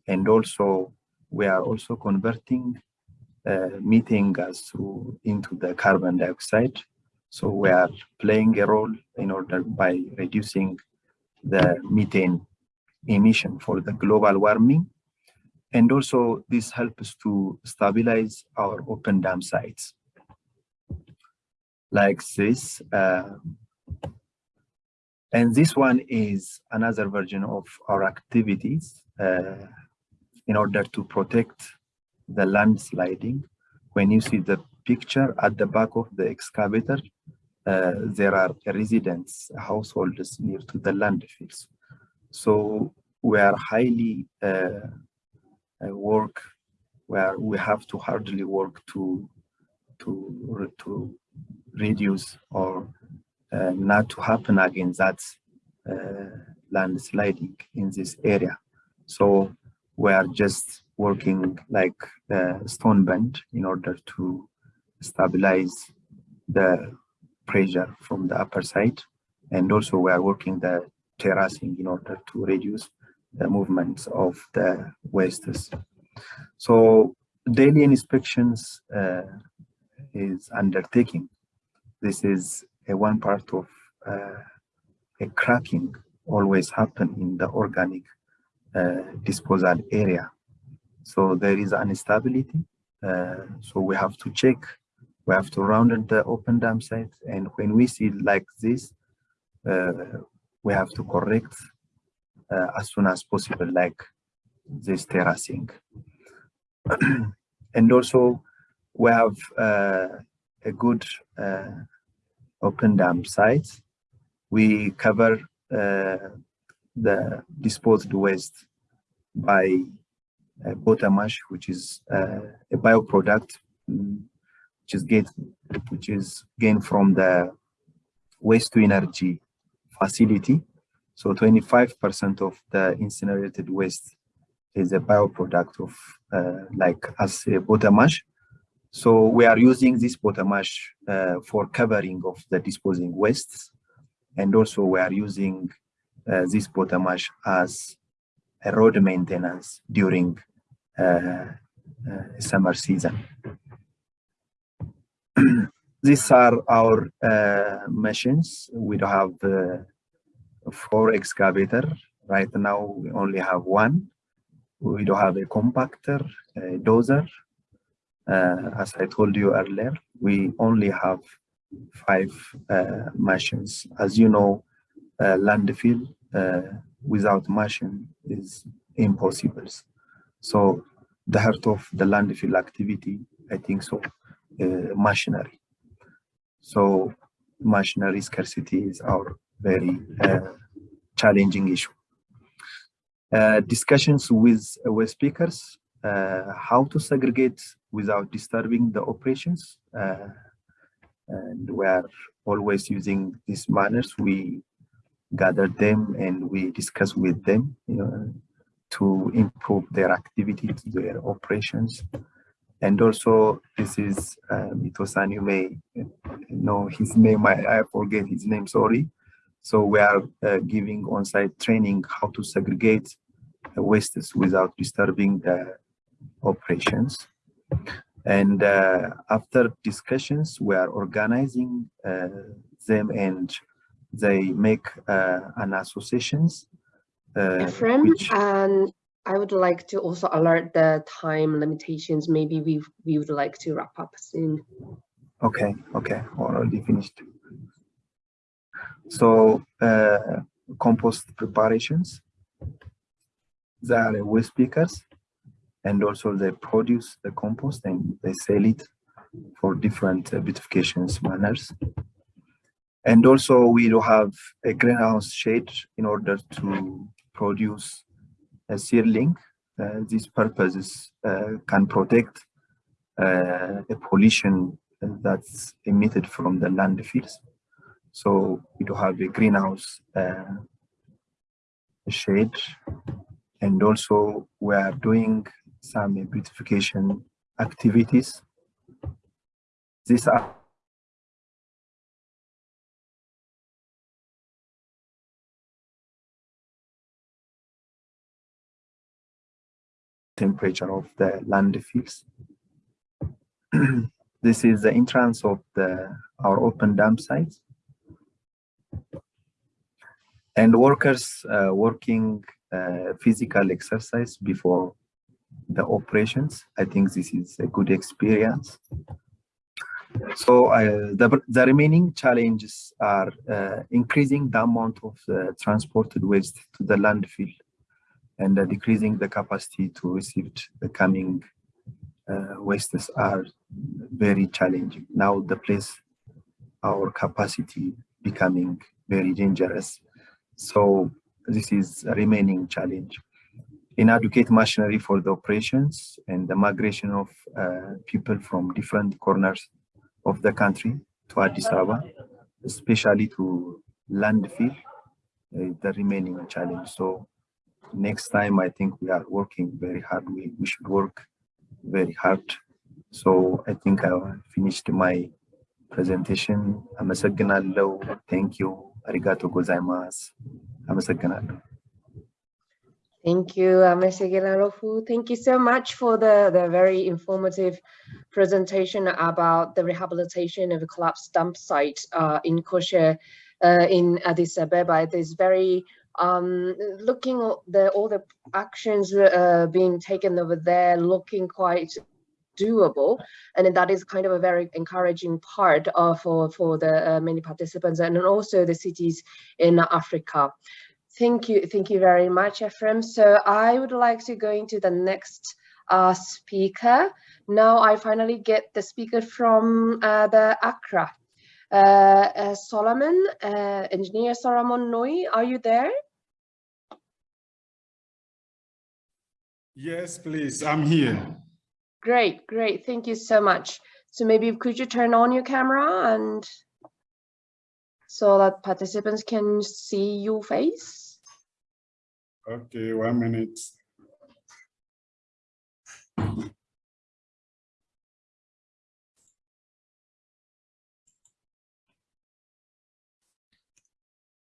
and also we are also converting methane gas through into the carbon dioxide. So we are playing a role in order by reducing the methane emission for the global warming. And also this helps to stabilize our open dam sites. Like this. Uh, and this one is another version of our activities. Uh, in order to protect the landsliding. When you see the picture at the back of the excavator, uh, there are residents, households near to the landfills. So we are highly uh, uh, work where we have to hardly work to to to reduce or uh, not to happen again that uh, landsliding in this area. So we are just working like uh, stone bend in order to stabilize the pressure from the upper side. And also we are working the terracing in order to reduce the movements of the wastes. So daily inspections uh, is undertaking. This is a one part of uh, a cracking always happen in the organic uh, disposal area. So there is an instability. Uh, so we have to check, we have to round the open dam site. And when we see like this, uh, we have to correct uh, as soon as possible, like this terracing. and also we have uh, a good open dam sites. We cover uh, the disposed waste by uh, bottom ash, which is uh, a bioproduct, mm, which is gained, which is gained from the waste to energy facility. So 25% of the incinerated waste is a bioproduct of uh, like as a bottom ash. So we are using this bottom ash uh, for covering of the disposing wastes. And also we are using uh, this bottom ash as a road maintenance during uh, uh, summer season. These are our uh, machines. We do have four excavator. Right now we only have one. We don't have a compactor, a dozer. Uh, as I told you earlier, we only have five uh, machines. As you know, uh, landfill uh, without machine is impossible. So the heart of the landfill activity, I think so, uh, machinery. So machinery scarcity is our very uh, challenging issue. Uh, discussions with with speakers, uh, how to segregate without disturbing the operations. Uh, and we are always using these manners. We gather them and we discuss with them you know, to improve their activities, their operations. And also, this is um, Itosan, you may know his name, I, I forget his name, sorry. So we are uh, giving on-site training how to segregate wastes without disturbing the operations. And uh, after discussions, we are organizing uh, them and they make uh, an associations. Uh, Ephraim, which, and I would like to also alert the time limitations. Maybe we we would like to wrap up soon. okay, okay, already finished. So uh, compost preparations, they are waste pickers and also they produce the compost and they sell it for different uh, beautifications manners. And also we do have a greenhouse shade in order to produce a seedling. Uh, these purposes uh, can protect uh, the pollution that's emitted from the landfills. So we do have a greenhouse uh, shade and also we are doing some beautification activities. These are temperature of the landfills. this is the entrance of the our open dam sites. And workers uh, working uh, physical exercise before the operations. I think this is a good experience. So uh, the, the remaining challenges are uh, increasing the amount of uh, transported waste to the landfill and uh, decreasing the capacity to receive the coming uh, wastes are very challenging. Now the place, our capacity becoming very dangerous. So this is a remaining challenge Inadequate machinery for the operations and the migration of uh, people from different corners of the country to Addis Ababa, especially to landfill, uh, the remaining challenge. So next time, I think we are working very hard. We, we should work very hard. So I think I finished my presentation. አመሰግናለሁ። Thank you. Arigato gozaimasu. አመሰግናለሁ። Thank you, Mr. Amesegenarofu. Thank you so much for the, the very informative presentation about the rehabilitation of a collapsed dump site uh, in Koshe uh, in Addis Ababa. It is very um, looking the, all the actions uh, being taken over there, looking quite doable and that is kind of a very encouraging part of for for the uh, many participants and also the cities in africa thank you thank you very much ephraim so i would like to go into the next uh, speaker now i finally get the speaker from uh, the accra uh, uh, solomon uh, engineer solomon noi are you there Yes, please. I'm here. Great, great. Thank you so much. So maybe could you turn on your camera and so that participants can see your face? Okay, one minute.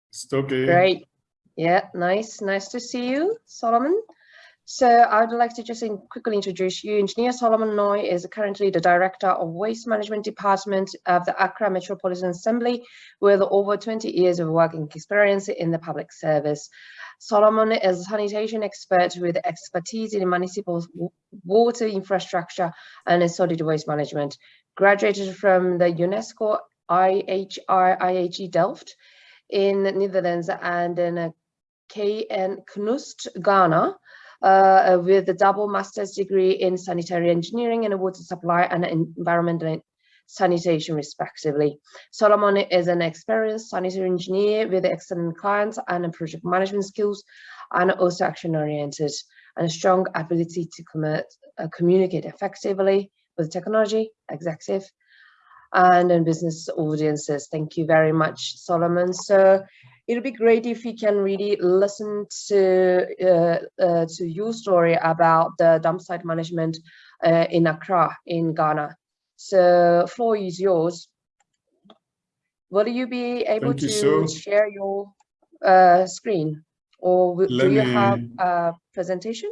It's okay. Great. Yeah, nice. Nice to see you, Solomon. So I would like to just in quickly introduce you. Engineer Solomon Noy is currently the Director of Waste Management Department of the Accra Metropolitan Assembly with over 20 years of working experience in the public service. Solomon is a sanitation expert with expertise in municipal water infrastructure and solid waste management. Graduated from the UNESCO IHR IHE Delft in Netherlands and in KN KNUST, Ghana uh, with a double master's degree in sanitary engineering and water supply and environmental sanitation respectively. Solomon is an experienced sanitary engineer with excellent clients and project management skills and also action oriented and a strong ability to commit, uh, communicate effectively with technology, executive, and in business audiences. Thank you very much, Solomon. So it'll be great if we can really listen to uh, uh, to your story about the dump site management uh, in Accra, in Ghana. So floor is yours. Will you be able Thank to you, share your uh, screen or will- do you have a presentation?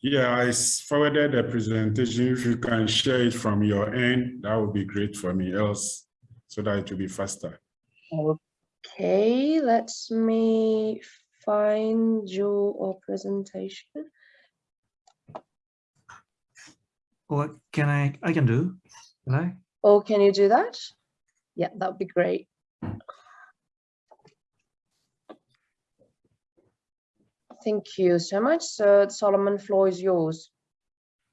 Yeah, I forwarded the presentation. If you can share it from your end, that would be great for me else, so that it will be faster. Okay, let me find your presentation. What can I, I can do? Can I? Oh, can you do that? Yeah, that would be great. Thank you so much. So Solomon, floor is yours.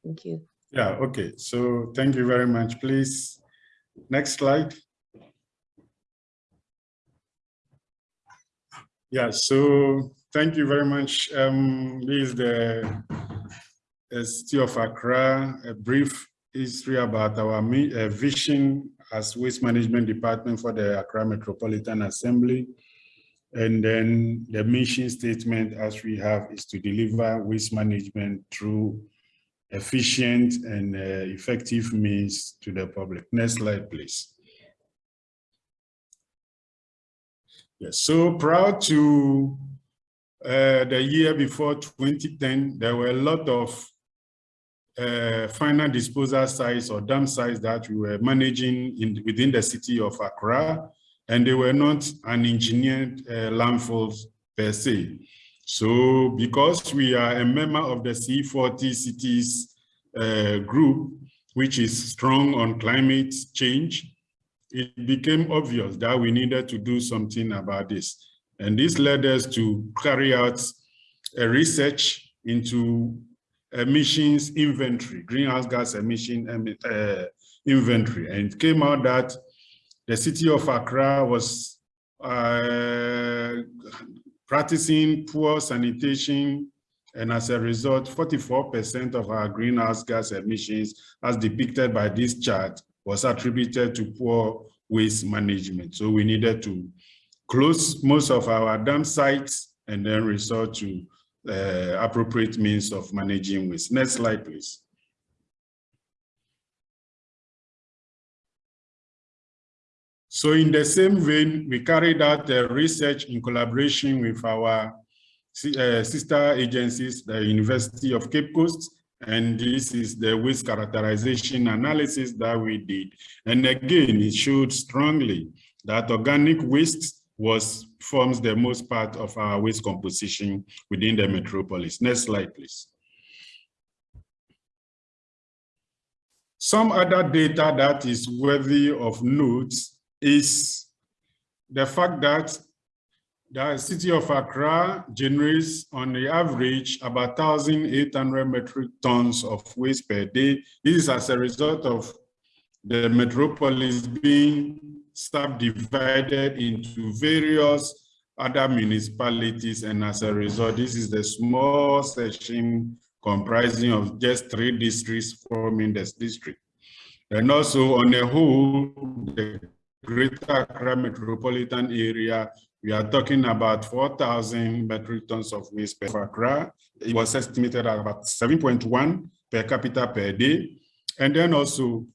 Thank you. Yeah, okay. So thank you very much. Please, next slide. Yeah, so thank you very much. Um, this is the uh, City of Accra, a brief history about our uh, vision as Waste Management Department for the Accra Metropolitan Assembly. And then the mission statement as we have is to deliver waste management through efficient and uh, effective means to the public. Next slide, please. So proud to uh, the year before 2010, there were a lot of uh, final disposal sites or dam sites that we were managing in, within the city of Accra, and they were not unengineered uh, landfills per se. So because we are a member of the C40 cities uh, group, which is strong on climate change, it became obvious that we needed to do something about this. And this led us to carry out a research into emissions inventory, greenhouse gas emission uh, inventory. And it came out that the city of Accra was uh, practicing poor sanitation and as a result, 44% of our greenhouse gas emissions, as depicted by this chart, was attributed to poor waste management. So we needed to close most of our dam sites and then resort to uh, appropriate means of managing waste. Next slide, please. So in the same vein, we carried out the research in collaboration with our uh, sister agencies, the University of Cape Coast, and this is the waste characterization analysis that we did. And again, it showed strongly that organic waste was forms the most part of our waste composition within the metropolis. Next slide, please. Some other data that is worthy of note is the fact that the city of Accra generates on the average about 1,800 metric tons of waste per day. This is as a result of the metropolis being subdivided into various other municipalities and as a result this is the small section comprising of just three districts forming this district and also on the whole the greater Accra metropolitan area we are talking about 4,000 metric tons of waste per Accra. It was estimated at about 7.1 per capita per day. And then also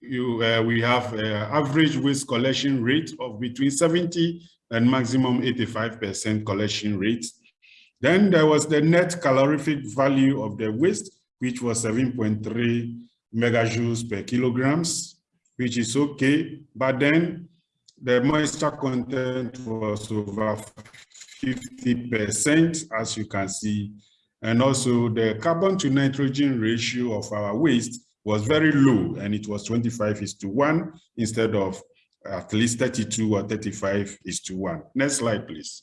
you, uh, we have uh, average waste collection rate of between 70 and maximum 85% collection rate. Then there was the net calorific value of the waste, which was 7.3 megajoules per kilograms, which is okay. But then the moisture content was over 50%, as you can see. And also the carbon to nitrogen ratio of our waste was very low, and it was 25 is to 1 instead of at least 32 or 35 is to 1. Next slide, please.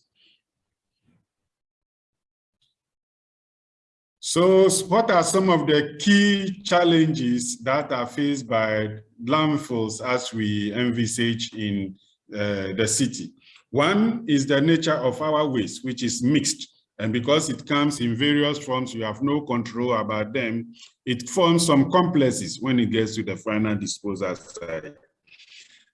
So what are some of the key challenges that are faced by landfills as we envisage in uh, the city. One is the nature of our waste, which is mixed. And because it comes in various forms, you have no control about them, it forms some complexes when it gets to the final disposal side.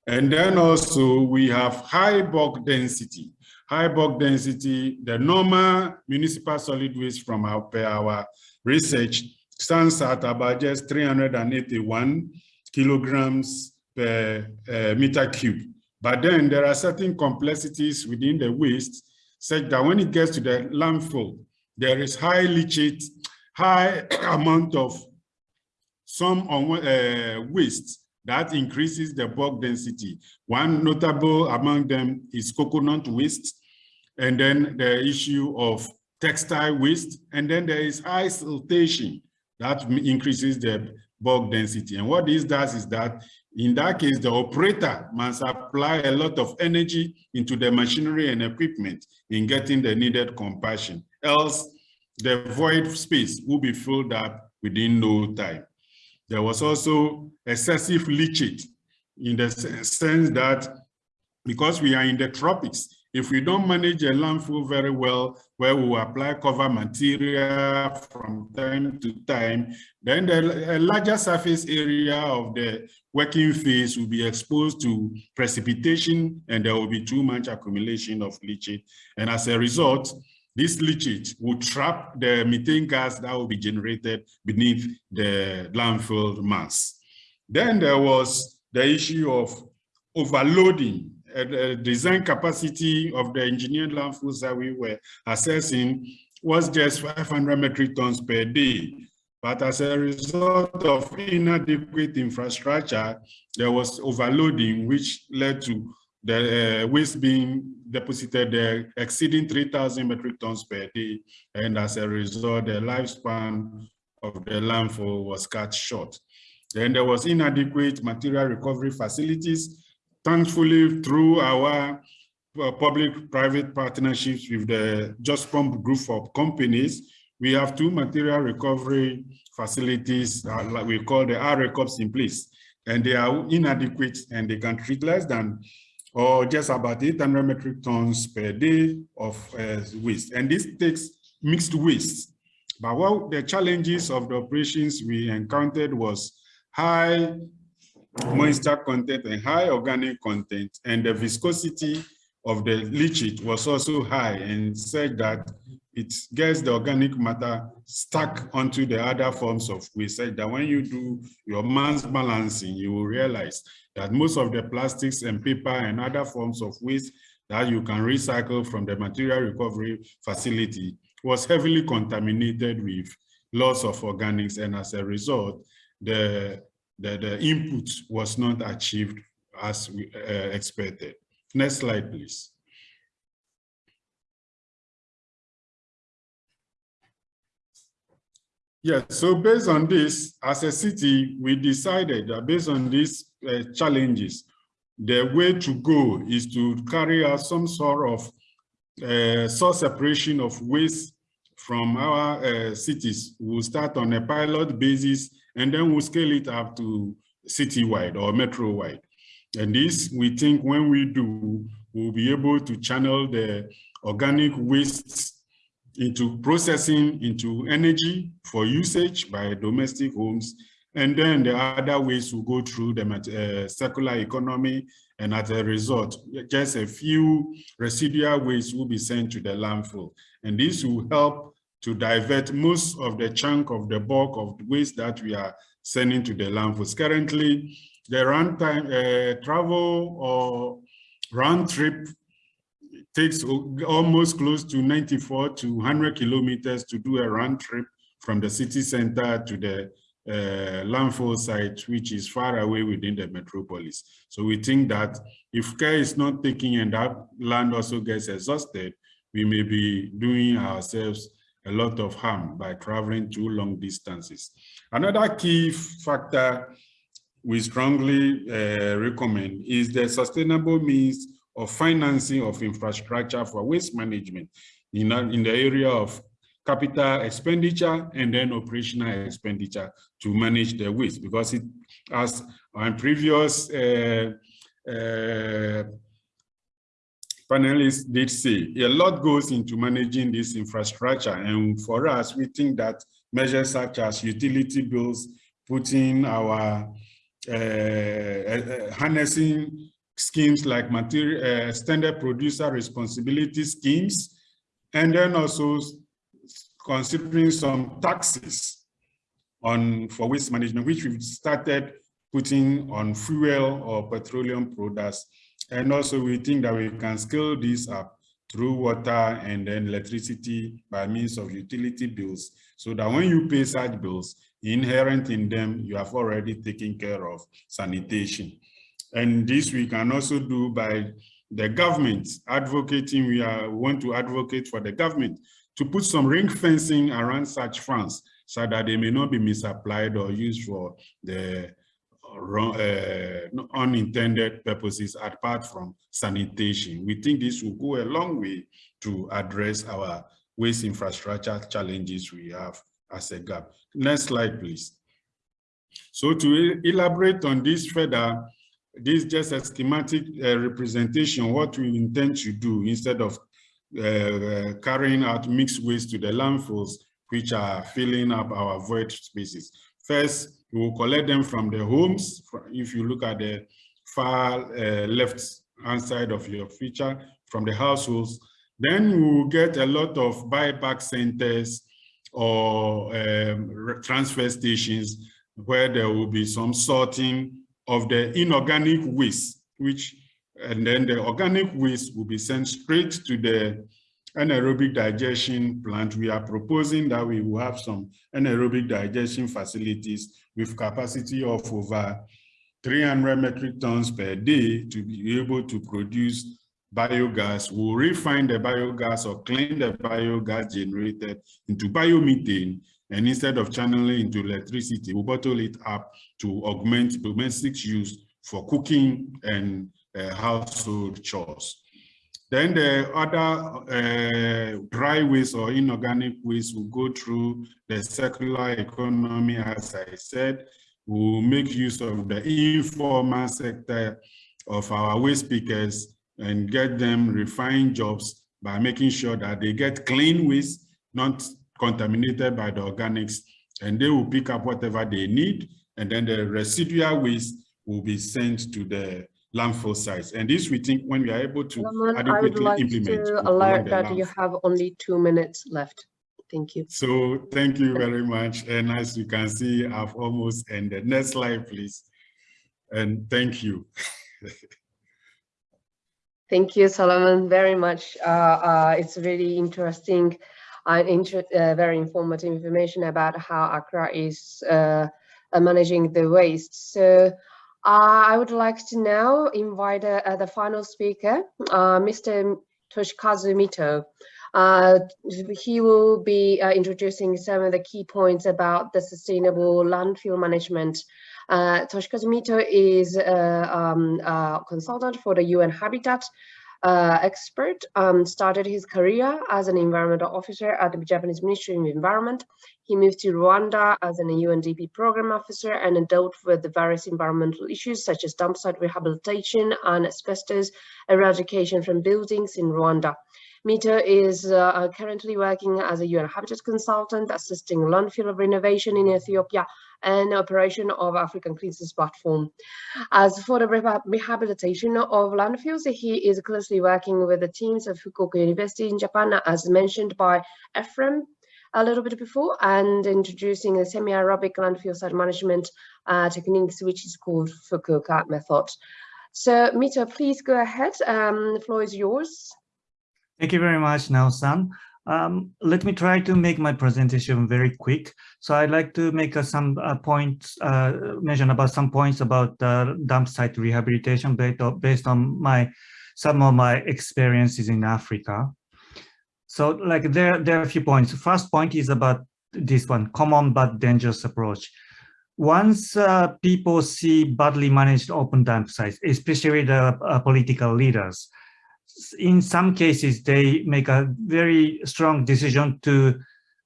And then also we have high bulk density. High bulk density, the normal municipal solid waste from our, our research stands at about just 381 kilograms per uh, meter cube. But then there are certain complexities within the waste such that when it gets to the landfill, there is high leachate, high amount of some uh, waste that increases the bulk density. One notable among them is coconut waste, and then the issue of textile waste, and then there is high siltation that increases the bulk density. And what this does is that in that case, the operator must apply a lot of energy into the machinery and equipment in getting the needed compaction. Else, the void space will be filled up within no time. There was also excessive leachate in the sense that because we are in the tropics, if we don't manage a landfill very well, where we apply cover material from time to time, then the larger surface area of the working phase will be exposed to precipitation and there will be too much accumulation of leachate. And as a result, this leachate will trap the methane gas that will be generated beneath the landfill mass. Then there was the issue of overloading uh, design capacity of the engineered landfills that we were assessing was just 500 metric tons per day. But as a result of inadequate infrastructure, there was overloading, which led to the uh, waste being deposited there exceeding 3,000 metric tons per day. And as a result, the lifespan of the landfill was cut short. Then there was inadequate material recovery facilities Thankfully, through our uh, public-private partnerships with the Jospong group of companies. We have two material recovery facilities, uh, like we call the RRECOPs in place, and they are inadequate and they can treat less than or just about 800 metric tons per day of uh, waste. And this takes mixed waste. But what the challenges of the operations we encountered was high moisture content and high organic content, and the viscosity of the leachate was also high and said that it gets the organic matter stuck onto the other forms of waste. Said that when you do your mass balancing, you will realize that most of the plastics and paper and other forms of waste that you can recycle from the material recovery facility was heavily contaminated with loss of organics. And as a result, the, the, the input was not achieved as we uh, expected. Next slide, please. Yes, so based on this, as a city, we decided that based on these uh, challenges, the way to go is to carry out some sort of uh, source separation of waste from our uh, cities. We'll start on a pilot basis and then we'll scale it up to citywide or metro-wide. And this, we think when we do, we'll be able to channel the organic wastes into processing into energy for usage by domestic homes. And then the other ways will go through the uh, circular economy. And as a result, just a few residual waste will be sent to the landfill. And this will help to divert most of the chunk of the bulk of waste that we are sending to the landfills. Currently, the runtime uh, travel or round trip takes almost close to 94 to 100 kilometers to do a round trip from the city center to the uh, landfill site, which is far away within the metropolis. So we think that if care is not taken and that land also gets exhausted, we may be doing ourselves a lot of harm by traveling too long distances. Another key factor we strongly uh, recommend is the sustainable means of financing of infrastructure for waste management in, in the area of capital expenditure and then operational expenditure to manage the waste because it as on previous uh, uh, panelists did say a lot goes into managing this infrastructure and for us we think that measures such as utility bills putting our uh, uh harnessing schemes like material uh, standard producer responsibility schemes, and then also considering some taxes on for waste management, which we've started putting on fuel or petroleum products. And also we think that we can scale this up through water and then electricity by means of utility bills so that when you pay such bills, inherent in them, you have already taken care of sanitation. And this we can also do by the government advocating, we are, want to advocate for the government to put some ring fencing around such funds so that they may not be misapplied or used for the uh, unintended purposes apart from sanitation. We think this will go a long way to address our waste infrastructure challenges we have as a gap. Next slide, please. So to elaborate on this further, this is just a schematic uh, representation what we intend to do instead of uh, carrying out mixed waste to the landfills which are filling up our void spaces. First, we will collect them from the homes. If you look at the far uh, left hand side of your feature from the households, then we will get a lot of buyback centers or um, transfer stations where there will be some sorting of the inorganic waste, which, and then the organic waste will be sent straight to the anaerobic digestion plant. We are proposing that we will have some anaerobic digestion facilities with capacity of over 300 metric tons per day to be able to produce biogas. We'll refine the biogas or clean the biogas generated into biomethane and instead of channeling into electricity, we bottle it up to augment domestic use for cooking and uh, household chores. Then the other uh, dry waste or inorganic waste will go through the circular economy, as I said, will make use of the informal sector of our waste pickers and get them refined jobs by making sure that they get clean waste, not contaminated by the organics, and they will pick up whatever they need, and then the residual waste will be sent to the landfill sites. And this we think when we are able to would adequately like implement. to alert that you have only two minutes left. Thank you. So thank you very much. And as you can see, I've almost ended. Next slide, please. And thank you. Thank you, Solomon, very much. Uh, uh, it's really interesting and inter uh, very informative information about how Accra is uh, uh, managing the waste. So uh, I would like to now invite uh, uh, the final speaker, uh, Mr. Toshikazu Mito. Uh, he will be uh, introducing some of the key points about the sustainable landfill management. Toshikazu Mito is a um, consultant for the UN Habitat uh, expert, um, started his career as an environmental officer at the Japanese Ministry of Environment. He moved to Rwanda as an UNDP program officer and dealt with the various environmental issues such as dump site rehabilitation and asbestos eradication from buildings in Rwanda. Mito is uh, currently working as a UN Habitat consultant, assisting landfill renovation in Ethiopia and operation of African Clean Cities Platform. As for the rehabilitation of landfills, he is closely working with the teams of Fukuoka University in Japan, as mentioned by Ephraim a little bit before, and introducing a semi-aerobic landfill site management uh, techniques, which is called Fukuoka method. So Mito, please go ahead. Um, the floor is yours. Thank you very much, Nelson. Um, let me try to make my presentation very quick. So I'd like to make uh, some uh, points, uh, mention about some points about uh, dump site rehabilitation based on, based on my some of my experiences in Africa. So like there, there are a few points. First point is about this one, common but dangerous approach. Once uh, people see badly managed open dump sites, especially the uh, political leaders, in some cases, they make a very strong decision to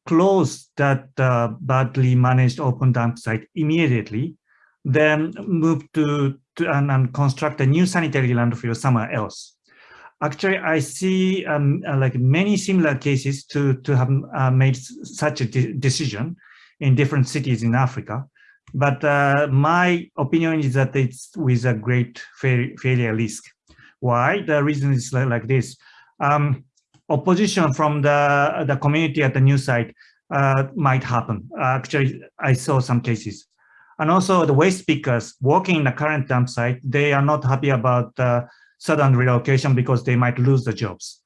close that uh, badly managed open dump site immediately, then move to, to and, and construct a new sanitary landfill somewhere else. Actually, I see um, uh, like many similar cases to, to have uh, made such a de decision in different cities in Africa. But uh, my opinion is that it's with a great fail failure risk. Why? The reason is like, this. Um, opposition from the, the community at the new site uh, might happen. Uh, actually, I saw some cases. And also the waste pickers working in the current dump site, they are not happy about uh, sudden relocation because they might lose the jobs.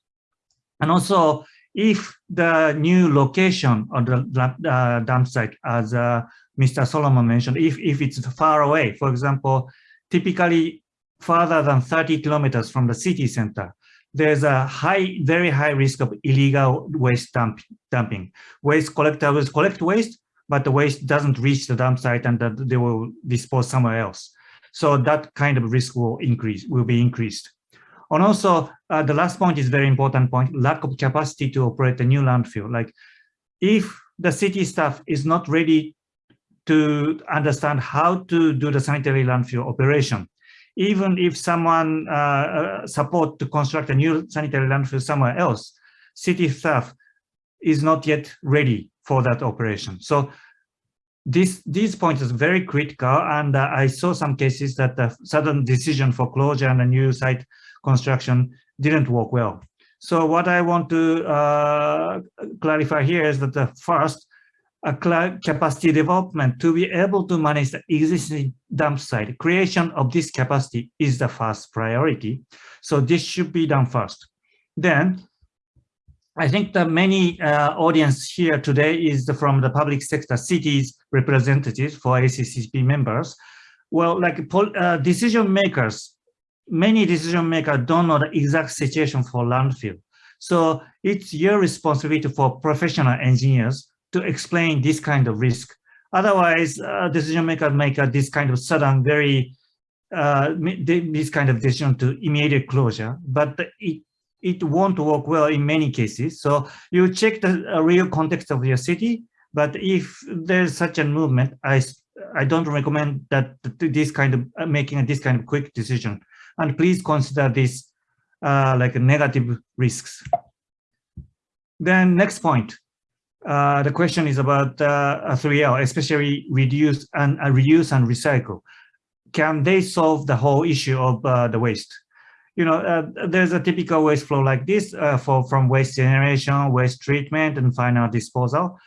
And also, if the new location of the uh, dump site, as uh, Mr. Solomon mentioned, if, if it's far away, for example, typically further than 30 kilometers from the city center, there's a high, very high risk of illegal waste dump, dumping. Waste collectors collect waste, but the waste doesn't reach the dump site and that they will dispose somewhere else. So that kind of risk will increase, will be increased. And also, uh, the last point is very important point, lack of capacity to operate a new landfill. Like if the city staff is not ready to understand how to do the sanitary landfill operation, even if someone uh, support to construct a new sanitary landfill somewhere else, city staff is not yet ready for that operation. So this these points is very critical, and uh, I saw some cases that the sudden decision for closure and a new site construction didn't work well. So what I want to uh, clarify here is that the first, a cloud capacity development to be able to manage the existing dump site. Creation of this capacity is the first priority. So this should be done first. Then I think the many uh, audience here today is the, from the public sector cities representatives for ACCP members. Well, like uh, decision makers, many decision makers don't know the exact situation for landfill. So it's your responsibility for professional engineers to explain this kind of risk. Otherwise, uh, decision maker make a, this kind of sudden, very uh, this kind of decision to immediate closure, but it it won't work well in many cases. So you check the uh, real context of your city, but if there's such a movement, I, I don't recommend that this kind of uh, making this kind of quick decision. And please consider this uh, like negative risks. Then next point, uh, the question is about uh, 3R, especially reduce and uh, reuse and recycle. Can they solve the whole issue of uh, the waste? You know, uh, there's a typical waste flow like this uh, for from waste generation, waste treatment, and final disposal.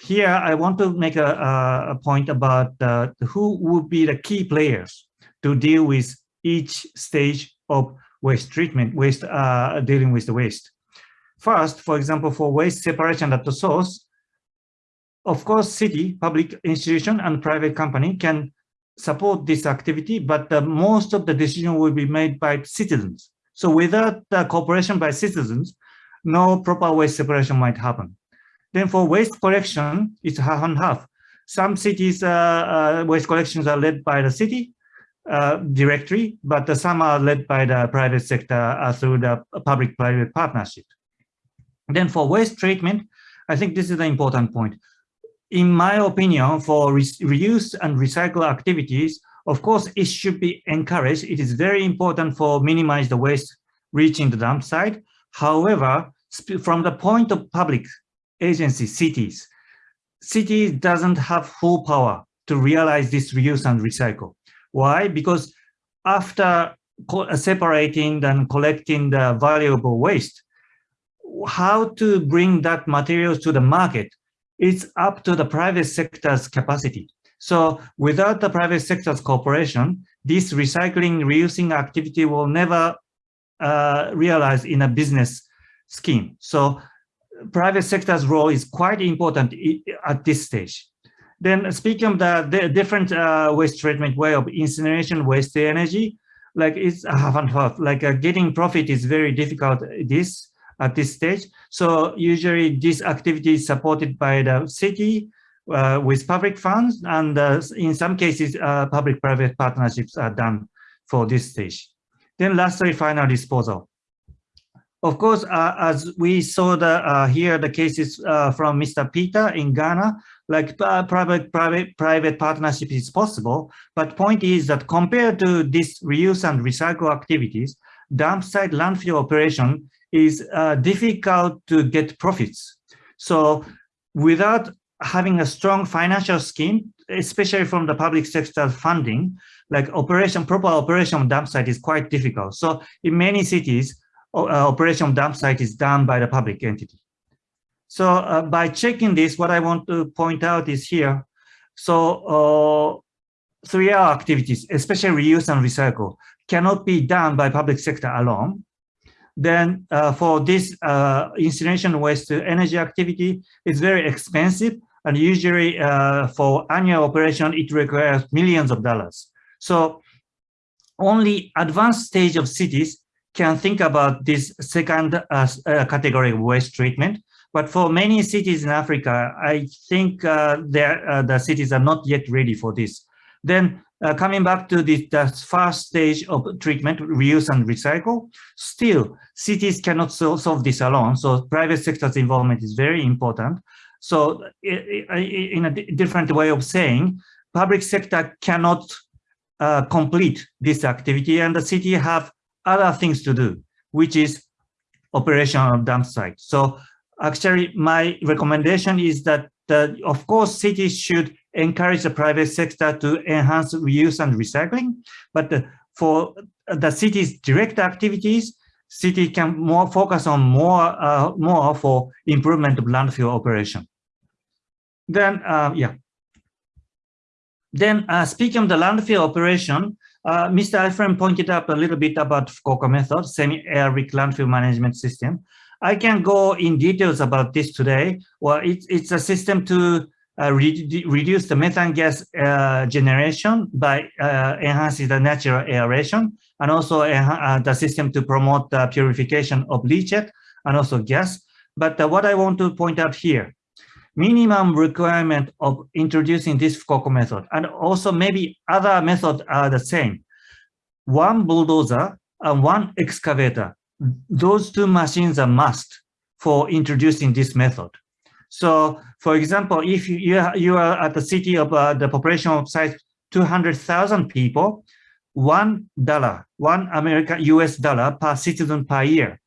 Here, I want to make a, a point about who would be the key players to deal with each stage of waste treatment, waste dealing with the waste. First, for example, for waste separation at the source, of course, city, public institution, and private company can support this activity, but uh, most of the decision will be made by citizens. So without the cooperation by citizens, no proper waste separation might happen. Then for waste collection, it's half and half. Some cities' uh, uh, waste collections are led by the city uh, directly, but some are led by the private sector uh, through the public-private partnership. Then for waste treatment, I think this is the important point. In my opinion, for re reuse and recycle activities, of course, it should be encouraged. It is very important for minimize the waste reaching the dump site. However, from the point of public agency, cities, cities doesn't have full power to realize this reuse and recycle. Why? Because after separating and collecting the valuable waste, how to bring that materials to the market, it's up to the private sector's capacity. So without the private sector's cooperation, this recycling, reusing activity will never uh, realize in a business scheme. So private sector's role is quite important at this stage. Then speaking of the, the different uh, waste treatment way of incineration, waste energy, like it's half and half, like uh, getting profit is very difficult this at this stage. So usually this activity is supported by the city uh, with public funds, and uh, in some cases, uh, public-private partnerships are done for this stage. Then lastly, final disposal. Of course, uh, as we saw the uh, here the cases uh, from Mr. Peter in Ghana, like private private private partnership is possible. But point is that compared to this reuse and recycle activities, dump site landfill operation is uh, difficult to get profits. So without having a strong financial scheme, especially from the public sector funding, like operation, proper operation of dump site is quite difficult. So in many cities, uh, operation of dump site is done by the public entity. So uh, by checking this, what I want to point out is here. So uh, 3R activities, especially reuse and recycle, cannot be done by public sector alone then uh, for this uh, incineration waste energy activity, it's very expensive. And usually uh, for annual operation, it requires millions of dollars. So only advanced stage of cities can think about this second uh, uh, category of waste treatment. But for many cities in Africa, I think uh, the cities are not yet ready for this. Then uh, coming back to the, the, first stage of treatment, reuse and recycle, still cities cannot so, solve this alone. So private sector's involvement is very important. So in a different way of saying, public sector cannot uh, complete this activity and the city have other things to do, which is operation of dump site. So actually my recommendation is that, uh, of course, cities should encourage the private sector to enhance reuse and recycling. But for the city's direct activities, city can more focus on more uh, more for improvement of landfill operation. Then, uh, yeah. Then uh, speaking of the landfill operation, uh, Mr. Alfred pointed up a little bit about Fukuoka method, semi-aerobic landfill management system. I can go in details about this today. Well, it's, it's a system to uh, re reduce the methane gas uh, generation by uh, enhancing the natural aeration and also uh, the system to promote the purification of leachate and also gas. But uh, what I want to point out here, minimum requirement of introducing this Fukuoka method and also maybe other methods are the same. One bulldozer and one excavator those two machines are must for introducing this method. So, for example, if you, you, are, at the city of uh, the population of size 200,000 people, one dollar, one American US dollar per citizen per year,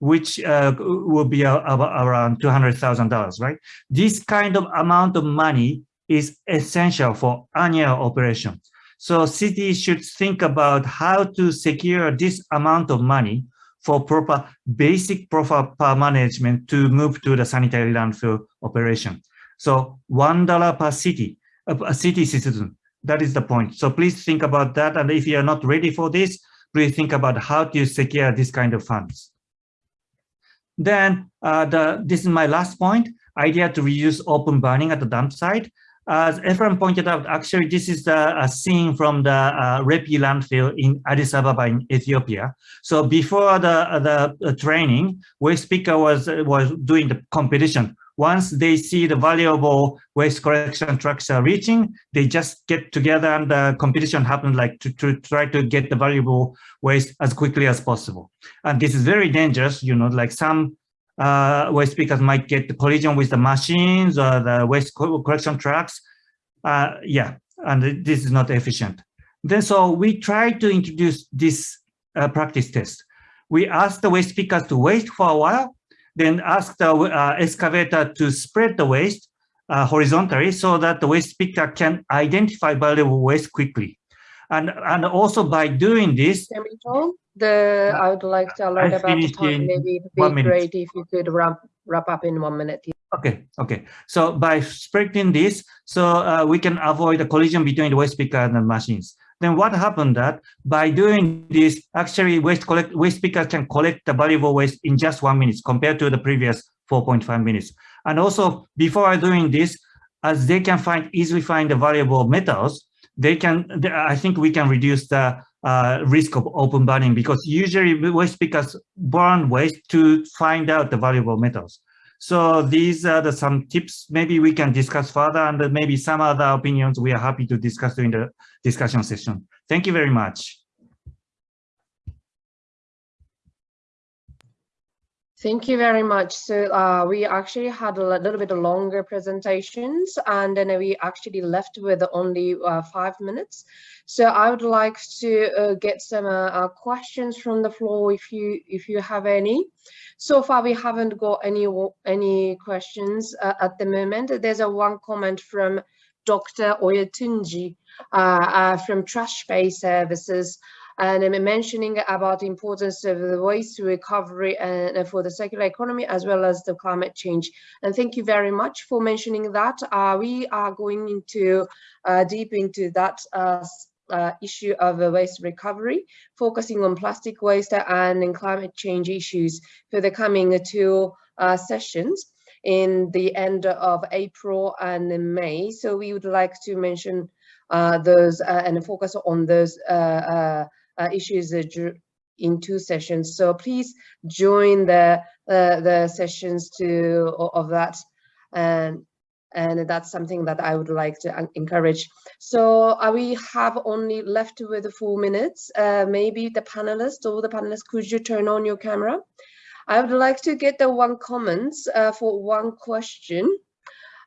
which uh, will be uh, around $200,000, right? This kind of amount of money is essential for annual operation. So cities should think about how to secure this amount of money for proper basic proper management to move to the sanitary landfill operation. So $1 per city, a city citizen, that is the point. So please think about that. And if you are not ready for this, please think about how to secure this kind of funds. Then uh, the, this is my last point, idea to reduce open burning at the dump site. As Ephraim pointed out, actually, this is the, a scene from the uh, Repi landfill in Addis Ababa in Ethiopia. So before the, the, training, waste picker was, was doing the competition. Once they see the valuable waste collection trucks are reaching, they just get together and the competition happens like to, to try to get the valuable waste as quickly as possible. And this is very dangerous, you know, like some uh, waste pickers might get the collision with the machines or the waste collection trucks. Uh, yeah, and this is not efficient. Then so we try to introduce this uh, practice test. We ask the waste pickers to wait for a while, then ask the uh, excavator to spread the waste uh, horizontally so that the waste picker can identify valuable waste quickly. And, and also by doing this, the I would like to alert about the time. Maybe it'd be great if you could wrap wrap up in one minute. Okay, okay. So by splitting this, so uh, we can avoid the collision between the waste picker and the machines. Then what happened that by doing this, actually waste collect waste picker can collect the valuable waste in just one minute compared to the previous 4.5 minutes. And also before doing this, as they can find easily find the valuable metals, they can. I think we can reduce the uh, risk of open burning because usually waste pickers burn waste to find out the valuable metals. So these are the some tips maybe we can discuss further and maybe some other opinions we are happy to discuss during the discussion session. Thank you very much. Thank you very much. So uh, we actually had a little bit longer presentations and then we actually left with only uh, five minutes. So I would like to uh, get some uh, uh, questions from the floor if you if you have any. So far we haven't got any any questions uh, at the moment. There's a one comment from Dr. Oyetunji from Trash Bay Services and I'm mentioning about the importance of the waste recovery and for the circular economy as well as the climate change. And thank you very much for mentioning that. Uh, we are going into uh, deep into that uh, uh, issue of waste recovery, focusing on plastic waste and climate change issues for the coming two uh, sessions in the end of April and May. So we would like to mention uh, those uh, and focus on those uh, uh, issues in two sessions. So please join the uh, the sessions to of that, and and that's something that I would like to encourage. So uh, we have only left with four minutes. Uh, maybe the panelists or the panelists, could you turn on your camera? I would like to get the one comments uh, for one question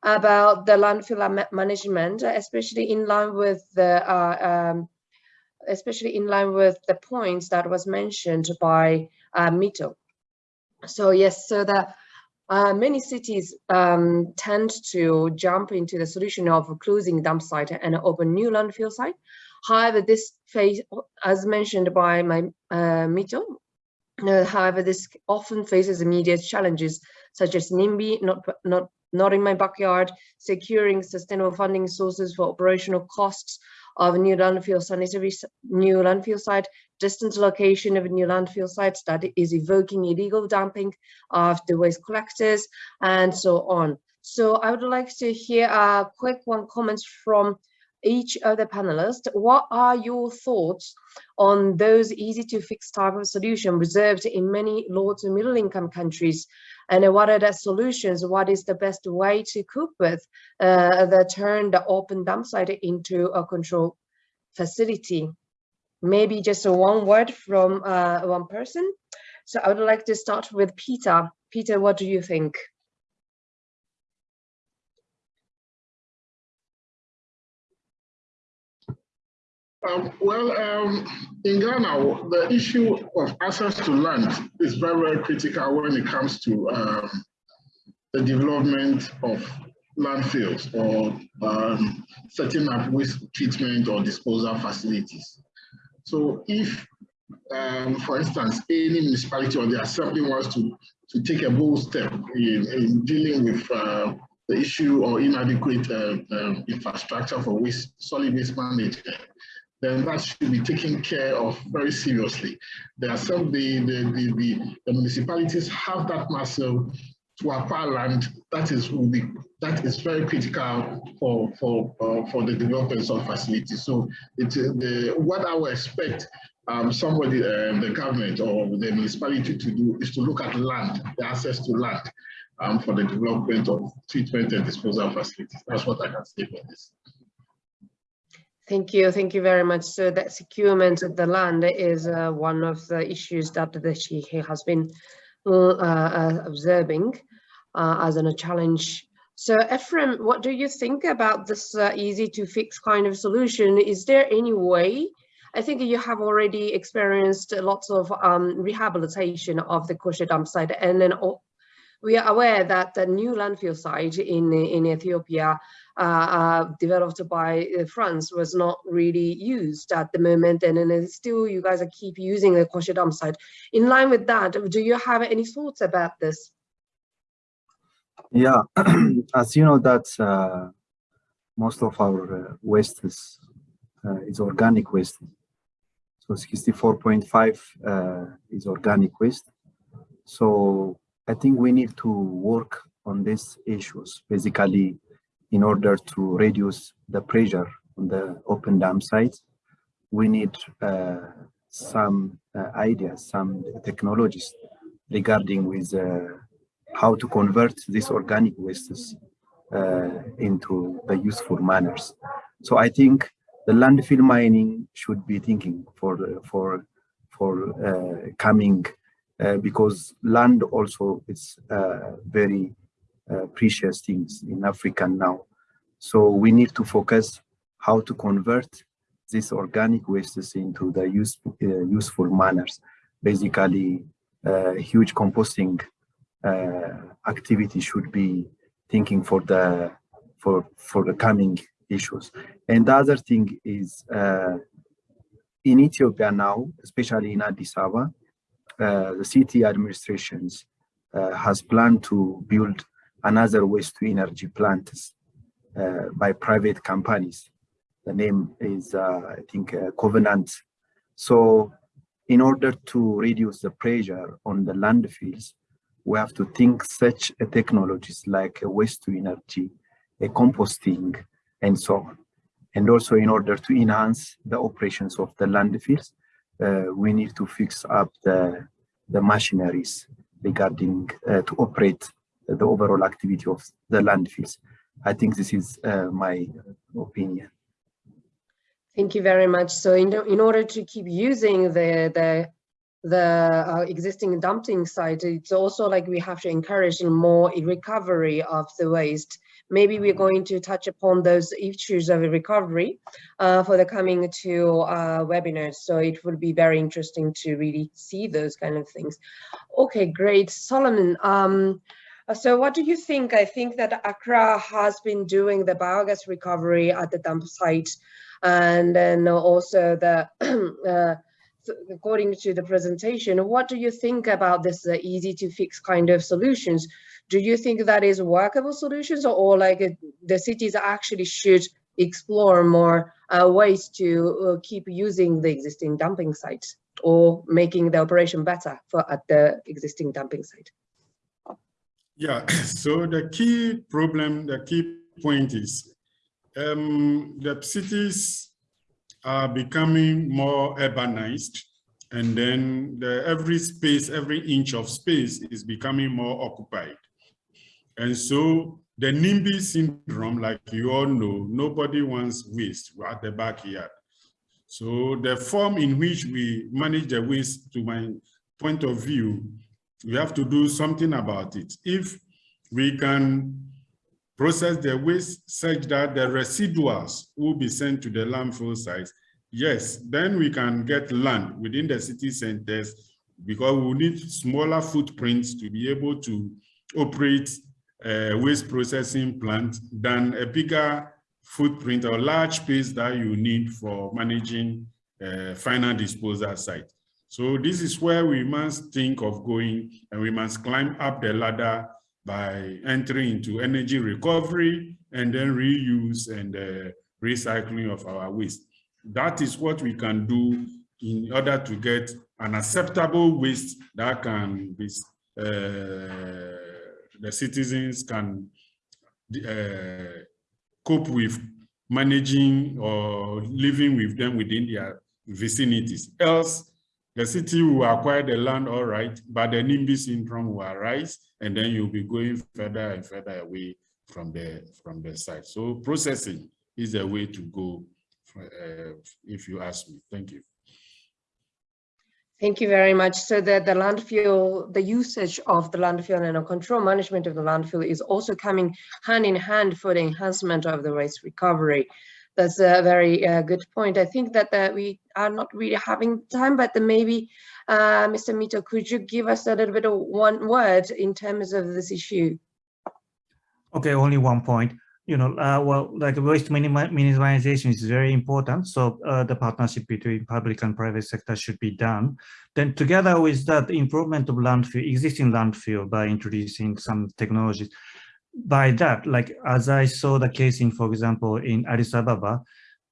about the landfill management, especially in line with the uh, um, especially in line with the points that was mentioned by uh, Mito. So yes, so that uh, many cities um, tend to jump into the solution of closing dump site and open new landfill site. However, this phase, as mentioned by my uh, Mito, uh, however, this often faces immediate challenges such as NIMBY, not, not, not in my backyard, securing sustainable funding sources for operational costs, of a new landfill sanitary new landfill site, Distant location of a new landfill site that is evoking illegal dumping of the waste collectors and so on. So I would like to hear a quick one comments from each of the panelists. What are your thoughts on those easy to fix type of solution reserved in many low to middle income countries and what are the solutions? What is the best way to cope with uh, the turn the open dump site into a control facility? Maybe just one word from uh, one person. So I would like to start with Peter. Peter, what do you think? Um, well, um, in Ghana, the issue of access to land is very, very critical when it comes to um, the development of landfills or um, setting up waste treatment or disposal facilities. So if, um, for instance, any municipality or the assembly wants to, to take a bold step in, in dealing with uh, the issue or inadequate uh, um, infrastructure for waste, solid waste management, then that should be taken care of very seriously. There are some, the, the, the, the, the municipalities have that muscle to acquire land that is will be that is very critical for for uh, for the development of facilities. So uh, the what I would expect um, somebody, uh, the government or the municipality to do is to look at land, the access to land um, for the development of treatment and disposal facilities. That's what I can say for this. Thank you. Thank you very much. So that securement of the land is uh, one of the issues that the Sheikh has been uh, uh, observing uh, as a challenge. So Ephraim, what do you think about this uh, easy to fix kind of solution? Is there any way? I think you have already experienced lots of um, rehabilitation of the Koshe dump site and then we are aware that the new landfill site in, in Ethiopia developed by uh, France was not really used at the moment and then still you guys are keep using the Koshe dump site. In line with that, do you have any thoughts about this? Yeah, as you know that uh, most of our uh, waste is, uh, is organic waste. So 64.5 is organic waste. So I think we need to work on these issues, basically in order to reduce the pressure on the open dam sites. We need uh, some uh, ideas, some technologies regarding with uh, how to convert these organic wastes uh, into the useful manners. So I think the landfill mining should be thinking for for for uh, coming uh, because land also is very uh, precious things in Africa now. So we need to focus how to convert these organic wastes into the use, useful manners. Basically, huge composting activity should be thinking for the for for the coming issues. And the other thing is uh, in Ethiopia now, especially in Addis Ababa, uh, the city administrations uh, has planned to build another waste to energy plants uh, by private companies. The name is, I think, Covenant. So in order to reduce the pressure on the landfills, we have to think such a technologies like waste to energy, a composting, and so on. And also in order to enhance the operations of the landfills, uh, we need to fix up the, the machineries regarding uh, to operate the overall activity of the landfills. I think this is uh, my opinion. Thank you very much. So in, in order to keep using the, the the uh, existing dumping site, it's also like we have to encourage more recovery of the waste. Maybe we're going to touch upon those issues of recovery uh, for the coming two uh, webinars. So it would be very interesting to really see those kind of things. Okay, great. Solomon, um, so what do you think? I think that Accra has been doing the biogas recovery at the dump site and then also the uh, according to the presentation, what do you think about this uh, easy to fix kind of solutions? Do you think that is workable solutions or, or like uh, the cities actually should explore more uh, ways to uh, keep using the existing dumping sites or making the operation better for at the existing dumping site? Yeah, so the key problem, the key point is um, the cities are becoming more urbanized and then the, every space, every inch of space is becoming more occupied. And so the NIMBY syndrome, like you all know, nobody wants waste at the backyard. So the form in which we manage the waste to, my, point of view, we have to do something about it. If we can process the waste such that the residuals will be sent to the landfill sites, yes, then we can get land within the city centers because we need smaller footprints to be able to operate a waste processing plant than a bigger footprint or large space that you need for managing a final disposal site. So this is where we must think of going and we must climb up the ladder by entering into energy recovery and then reuse and uh, recycling of our waste. That is what we can do in order to get an acceptable waste that can be, uh, the citizens can uh, cope with managing or living with them within their vicinities. Else, the city will acquire the land all right, but the NIMBY syndrome will arise, and then you'll be going further and further away from the from the site. So processing is a way to go, uh, if you ask me. Thank you. Thank you very much. So that the landfill, the usage of the landfill and the control management of the landfill is also coming hand in hand for the enhancement of the waste recovery. That's a very uh, good point. I think that uh, we are not really having time, but maybe, uh, Mr. Mito, could you give us a little bit of one word in terms of this issue? Okay, only one point you know, uh, well, like waste minimization is very important. So uh, the partnership between public and private sector should be done. Then together with that improvement of landfill, existing landfill by introducing some technologies, by that, like as I saw the case in, for example, in Addis Ababa,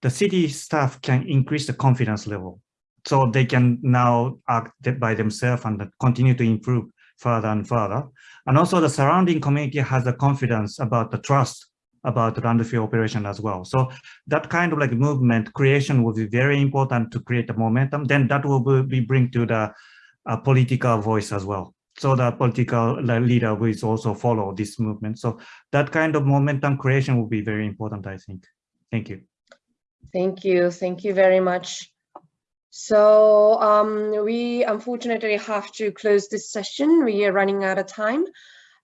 the city staff can increase the confidence level. So they can now act by themselves and continue to improve further and further. And also the surrounding community has the confidence about the trust about the landfill operation as well. So that kind of like movement creation will be very important to create the momentum. Then that will be bring to the uh, political voice as well. So the political leader will also follow this movement. So that kind of momentum creation will be very important, I think. Thank you. Thank you. Thank you very much. So um, we unfortunately have to close this session. We are running out of time.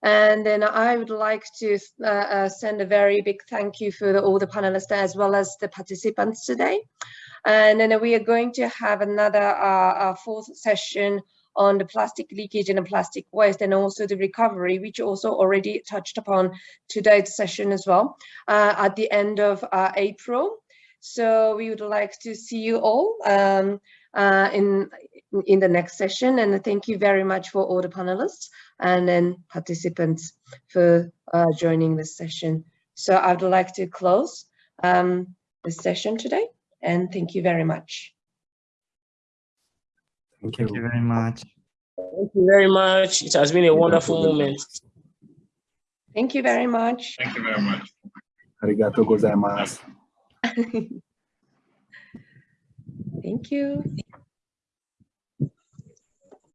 And then I would like to uh, uh, send a very big thank you for the, all the panelists as well as the participants today. And then we are going to have another uh, fourth session on the plastic leakage and plastic waste and also the recovery, which also already touched upon today's session as well uh, at the end of uh, April. So we would like to see you all um, uh, in in the next session. And thank you very much for all the panelists and then participants for uh, joining this session. So I would like to close um, the session today and thank you very much. Thank you. Thank you very much. Thank you very much. It has been a wonderful moment. Thank you very much. Thank you very much. Arigato gozaimasu. Thank you.